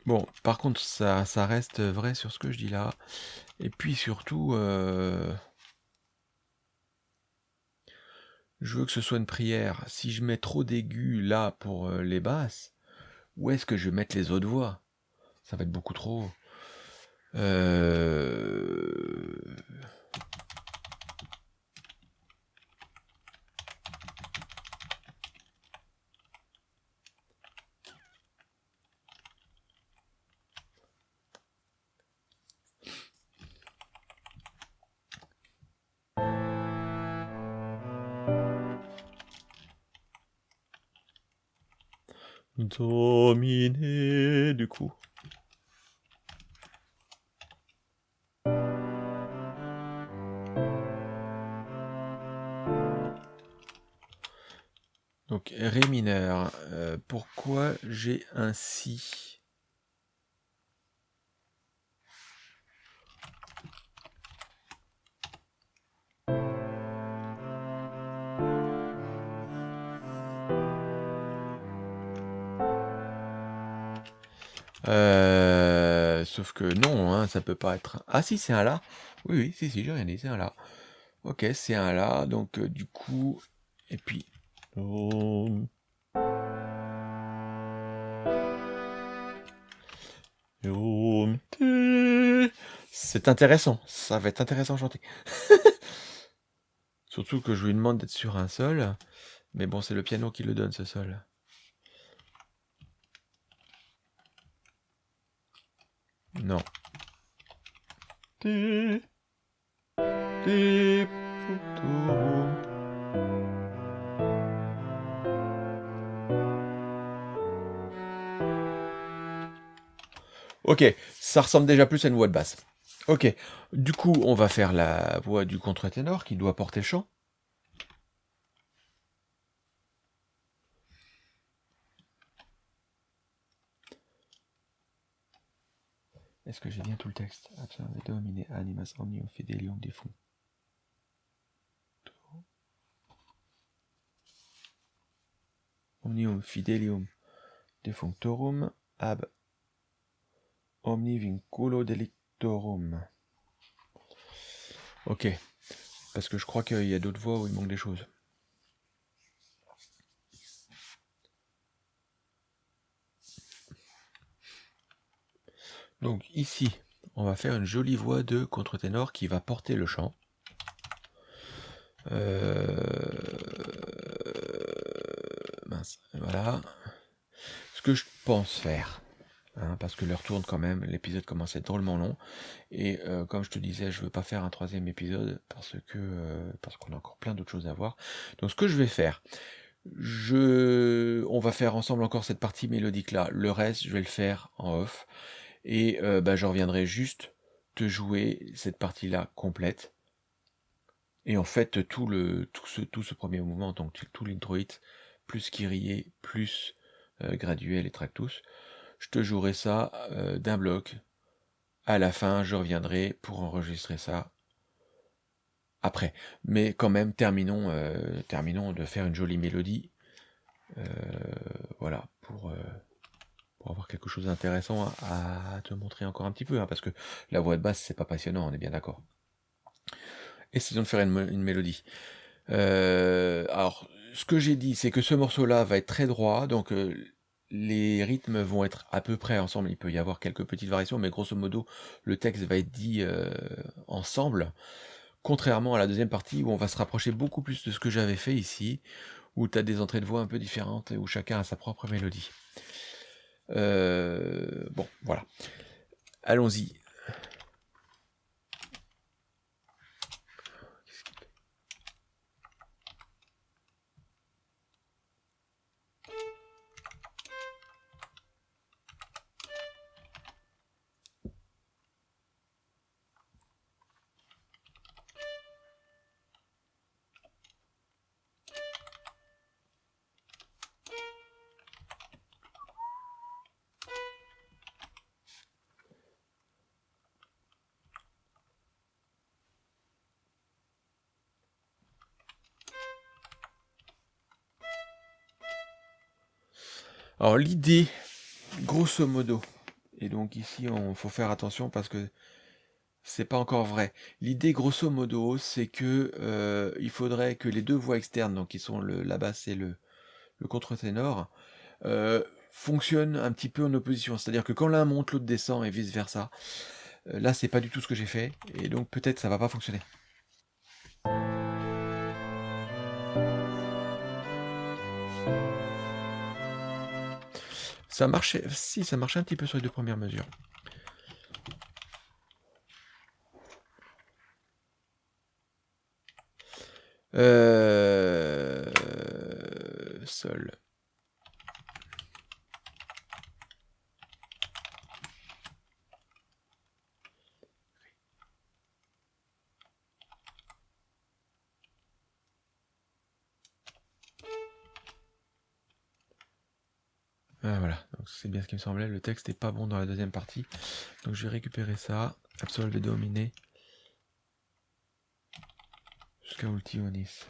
Bon, par contre, ça, ça reste vrai sur ce que je dis là. Et puis surtout, euh, je veux que ce soit une prière. Si je mets trop d'aigus là pour euh, les basses, où est-ce que je vais mettre les autres voix? Ça va être beaucoup trop. Euh... pourquoi j'ai un Si Euh, sauf que non, hein, ça peut pas être... Ah si, c'est un La. Oui, oui, si, si, j'ai rien dit, c'est un La. Ok, c'est un La, donc euh, du coup... Et puis... C'est intéressant, ça va être intéressant chanter. <laughs> Surtout que je lui demande d'être sur un sol, mais bon, c'est le piano qui le donne, ce sol. Non. Ok, ça ressemble déjà plus à une voix de basse. Ok, du coup, on va faire la voix du contre-ténor qui doit porter chant. Est-ce que j'ai bien tout le texte? Domine animas omnium fidelium defum. Omnium fidelium defunctorum ab omni vinculo Ok, parce que je crois qu'il y a d'autres voix où il manque des choses. Donc ici, on va faire une jolie voix de contre-ténor qui va porter le chant. Euh, voilà. Ce que je pense faire, hein, parce que l'heure tourne quand même, l'épisode commence à être drôlement long, et euh, comme je te disais, je veux pas faire un troisième épisode parce que euh, parce qu'on a encore plein d'autres choses à voir. Donc ce que je vais faire, je, on va faire ensemble encore cette partie mélodique là. Le reste, je vais le faire en off. Et euh, bah, je reviendrai juste te jouer cette partie-là complète. Et en fait, tout, le, tout, ce, tout ce premier mouvement, donc tout l'introit, plus Kyrie, plus euh, Graduel et Tractus, je te jouerai ça euh, d'un bloc. À la fin, je reviendrai pour enregistrer ça après. Mais quand même, terminons, terminons de faire une jolie mélodie. voilà, pour pour avoir quelque chose d'intéressant à, te montrer encore un petit peu, hein, parce que la voix de basse, c'est pas passionnant, on est bien d'accord. Essayons de faire une, mélodie. Euh, alors, ce que j'ai dit, c'est que ce morceau-là va être très droit, donc euh, les rythmes vont être à peu près ensemble. Il peut y avoir quelques petites variations, mais grosso modo, le texte va être dit euh, ensemble. Contrairement à la deuxième partie où on va se rapprocher beaucoup plus de ce que j'avais fait ici, où tu as des entrées de voix un peu différentes et où chacun a sa propre mélodie. Euh, bon, voilà. Allons-y. Alors l'idée, grosso modo, et donc ici on faut faire attention parce que c'est pas encore vrai. L'idée grosso modo, c'est que euh, il faudrait que les deux voix externes, donc qui sont la basse et le, le contre-ténor, euh, fonctionnent un petit peu en opposition. C'est-à-dire que quand l'un monte, l'autre descend et vice versa. Euh, là, c'est pas du tout ce que j'ai fait, et donc peut-être ça va pas fonctionner. Ça marchait, si, ça marchait un petit peu sur les deux premières mesures. Euh... Sol. Ah, voilà, me semblait. Le texte n'est pas bon dans la deuxième partie. Donc je vais récupérer ça. Absolve dominer. Jusqu'à Ultionis.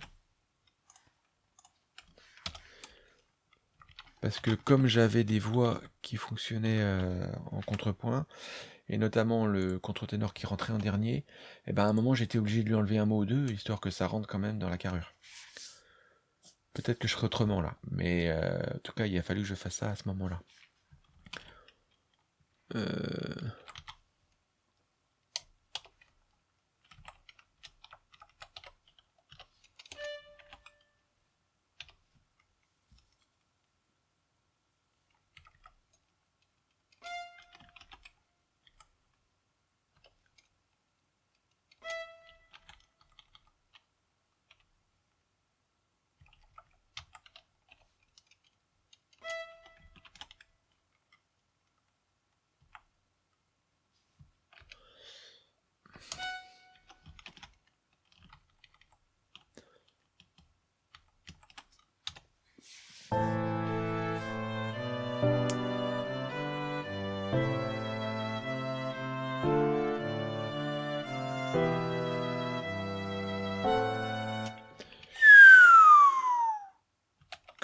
Parce que comme j'avais des voix qui fonctionnaient euh, en contrepoint, et notamment le contre-ténor qui rentrait en dernier, et eh ben à un moment j'étais obligé de lui enlever un mot ou deux, histoire que ça rentre quand même dans la carrure. Peut-être que je serai autrement là, mais euh, en tout cas, il a fallu que je fasse ça à ce moment-là. Euh...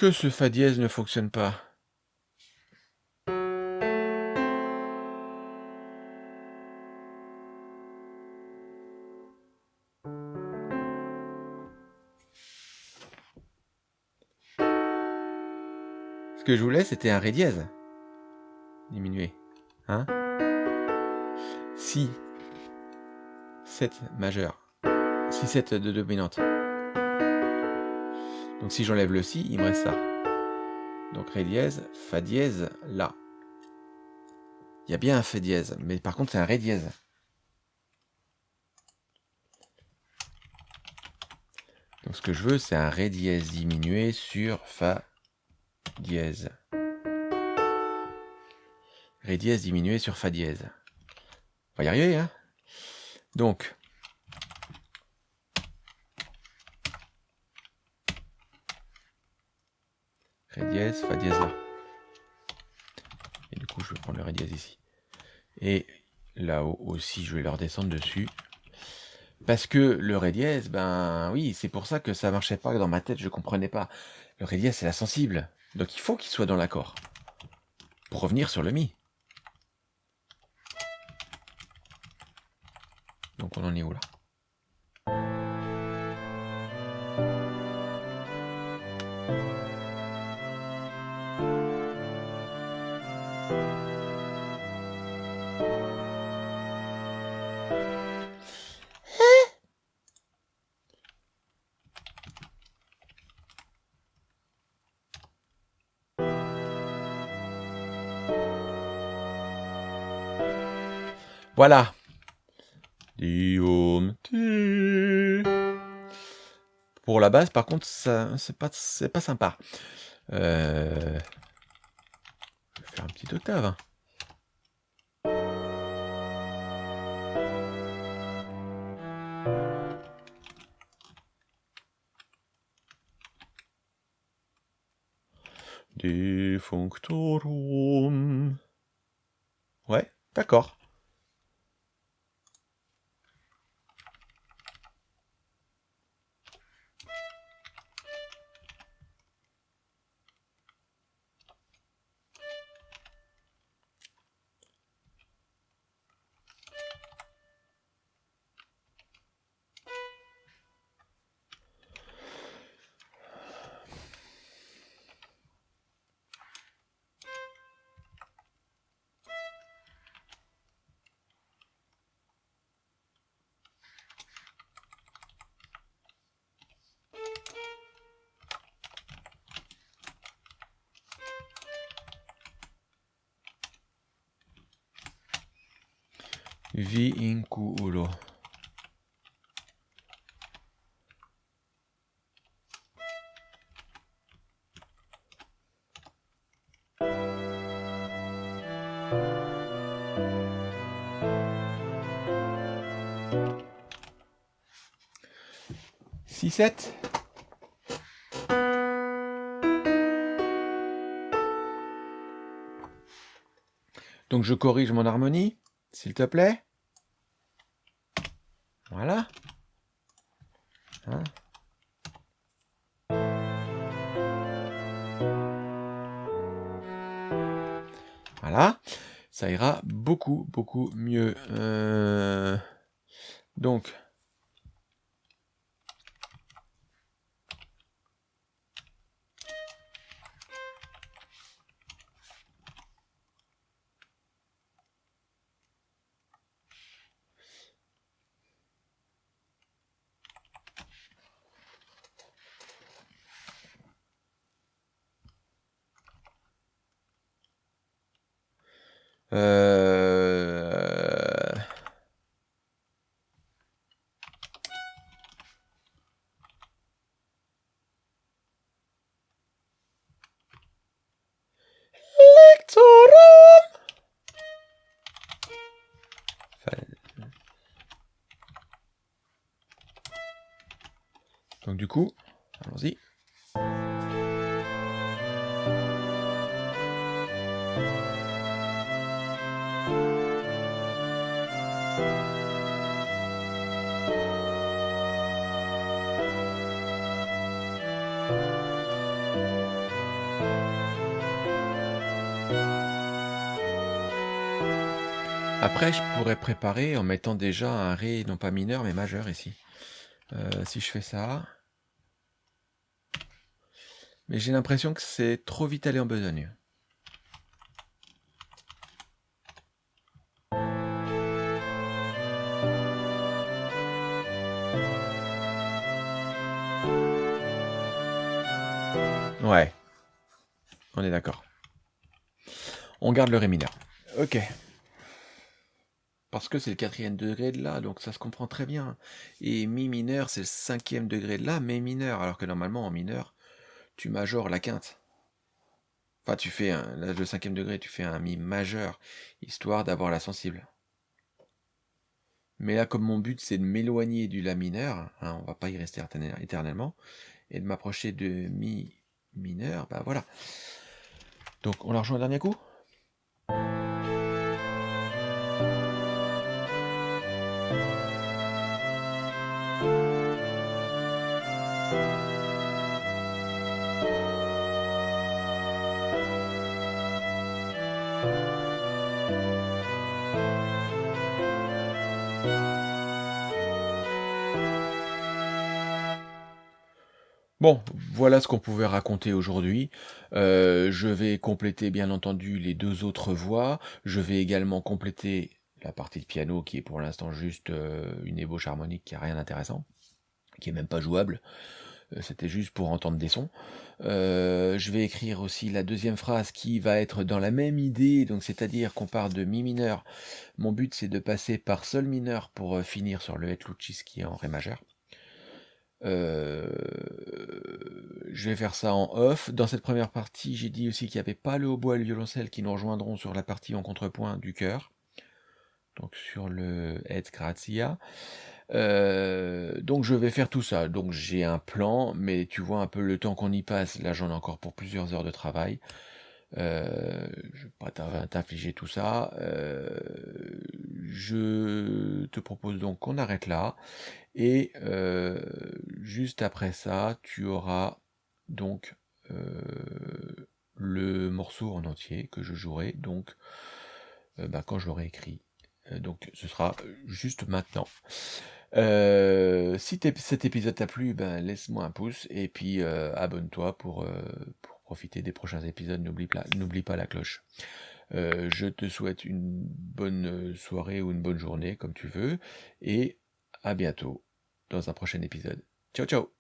Que ce Fa dièse ne fonctionne pas? Ce que je voulais, c'était un Ré dièse. Diminué. Hein? Si 7 majeur. Si 7 de dominante. Donc si j'enlève le si, il me reste ça. Donc Ré dièse, Fa dièse, La. Il y a bien un Fa dièse, mais par contre c'est un Ré dièse. Donc ce que je veux, c'est un Ré dièse diminué sur Fa dièse. Ré dièse diminué sur Fa dièse. On va y arriver, hein? Donc, Ré dièse, Fa dièse là. Et du coup, je vais prendre le Ré dièse ici. Et là-haut aussi, je vais leur descendre dessus. Parce que le Ré dièse, ben oui, c'est pour ça que ça marchait pas dans ma tête, je comprenais pas. Le Ré dièse, c'est la sensible. Donc il faut qu'il soit dans l'accord. Pour revenir sur le Mi. Donc on en est où là? Voilà. Pour la base, par contre, c'est pas pas sympa. Euh... Je vais faire un petit octave. Hein. Defunctorum. Ouais, d'accord. Donc je corrige mon harmonie, s'il te plaît. Voilà. Hein. Voilà. Ça ira beaucoup, beaucoup mieux. Euh, donc, Après, je pourrais préparer en mettant déjà un Ré, non pas mineur, mais majeur ici. Euh, si je fais ça... Mais j'ai l'impression que c'est trop vite allé en besogne. Ouais. On est d'accord. On garde le Ré mineur. Ok. Parce que c'est le quatrième degré de La, donc ça se comprend très bien. Et Mi mineur, c'est le cinquième degré de La, mais mineur. Alors que normalement, en mineur, tu majores la quinte. Enfin, tu fais un, le cinquième degré, tu fais un Mi majeur, histoire d'avoir la sensible. Mais là, comme mon but, c'est de m'éloigner du La mineur, hein, on va pas y rester éternellement, et de m'approcher de Mi mineur, bah voilà. Donc, on la rejoint un dernier coup? Voilà ce qu'on pouvait raconter aujourd'hui. Euh, je vais compléter bien entendu les deux autres voix. Je vais également compléter la partie de piano qui est pour l'instant juste euh, une ébauche harmonique qui a rien d'intéressant, qui est même pas jouable. Euh, c'était juste pour entendre des sons. je vais écrire aussi la deuxième phrase qui va être dans la même idée, donc c'est-à-dire qu'on part de mi mineur. Mon but c'est de passer par sol mineur pour finir sur le Et qui est en ré majeur. Euh, je vais faire ça en off. Dans cette première partie, j'ai dit aussi qu'il n'y avait pas le hautbois et le violoncelle qui nous rejoindront sur la partie en contrepoint du chœur. Donc sur le Et Grazia. Euh, donc je vais faire tout ça. Donc j'ai un plan, mais tu vois un peu le temps qu'on y passe. Là j'en ai encore pour plusieurs heures de travail. Euh, je ne vais pas t'infliger tout ça. Euh, je te propose donc qu'on arrête là. Et euh, juste après ça, tu auras donc le morceau en entier que je jouerai donc bah, quand je l'aurai écrit. donc ce sera juste maintenant. si cet épisode t'a plu, ben, laisse-moi un pouce et puis abonne-toi pour, pour profiter des prochains épisodes, n'oublie pas, la cloche. Euh, je te souhaite une bonne soirée ou une bonne journée, comme tu veux, et à bientôt dans un prochain épisode. Ciao ciao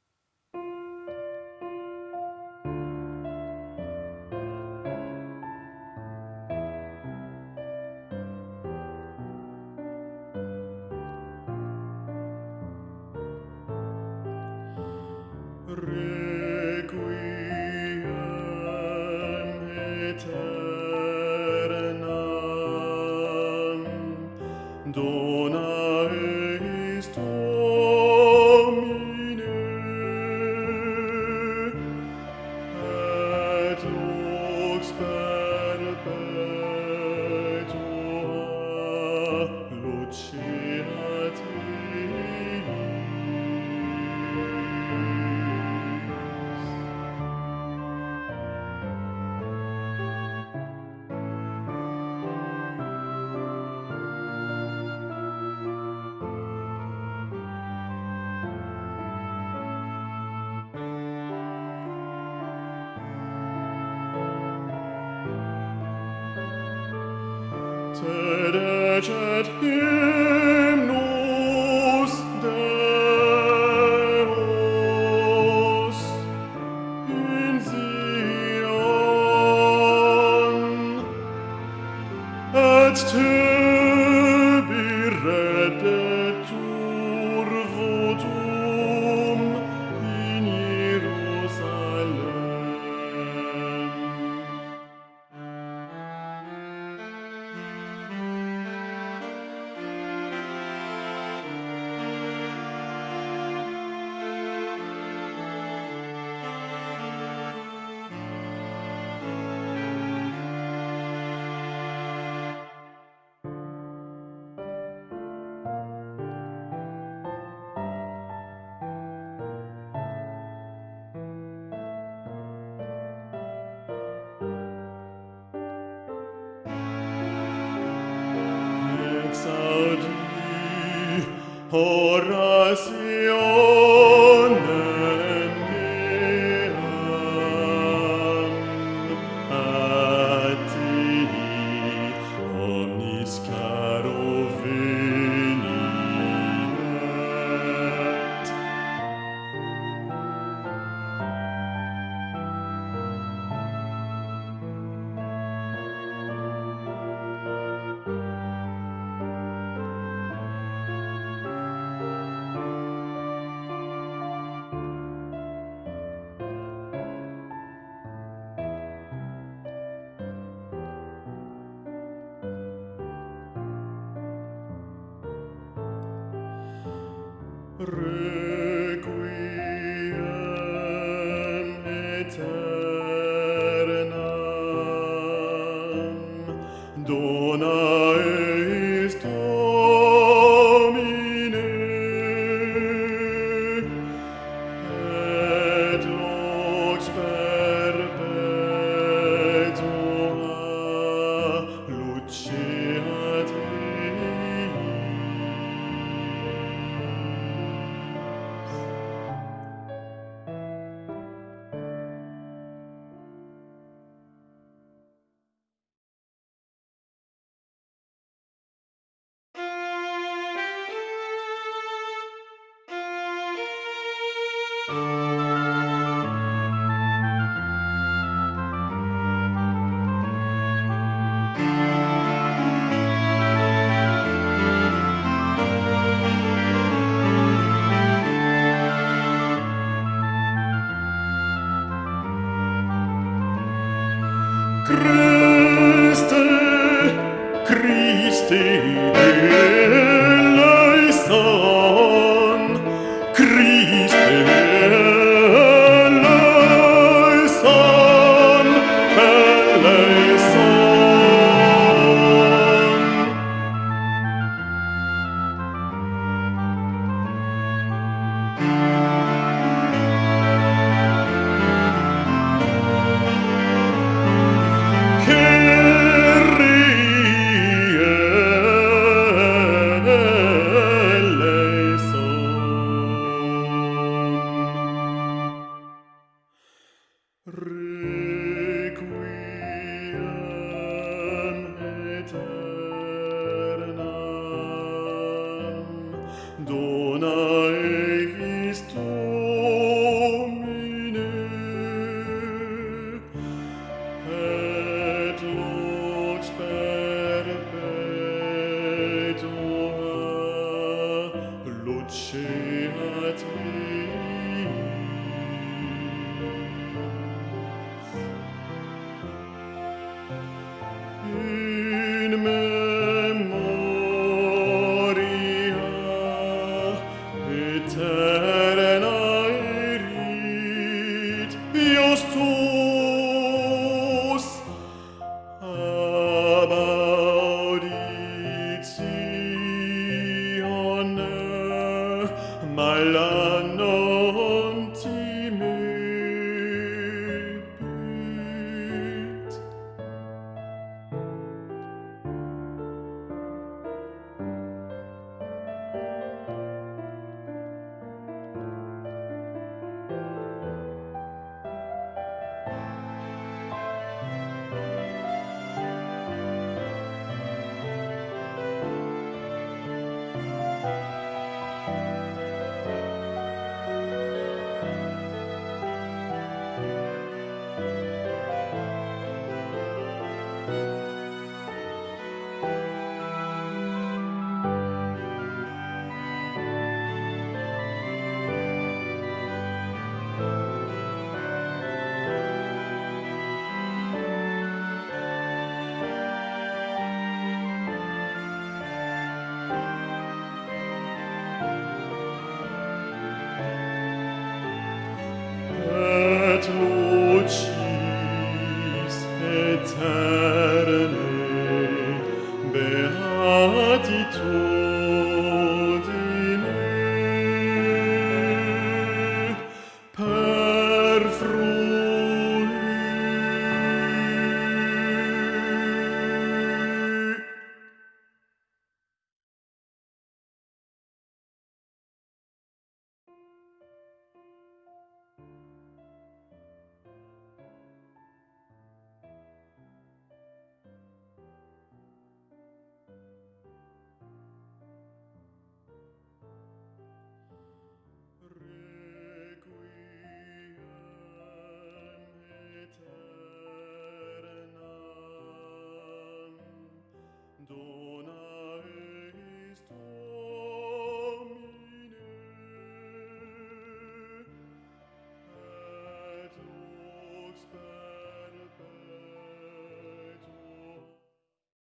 et ora luce et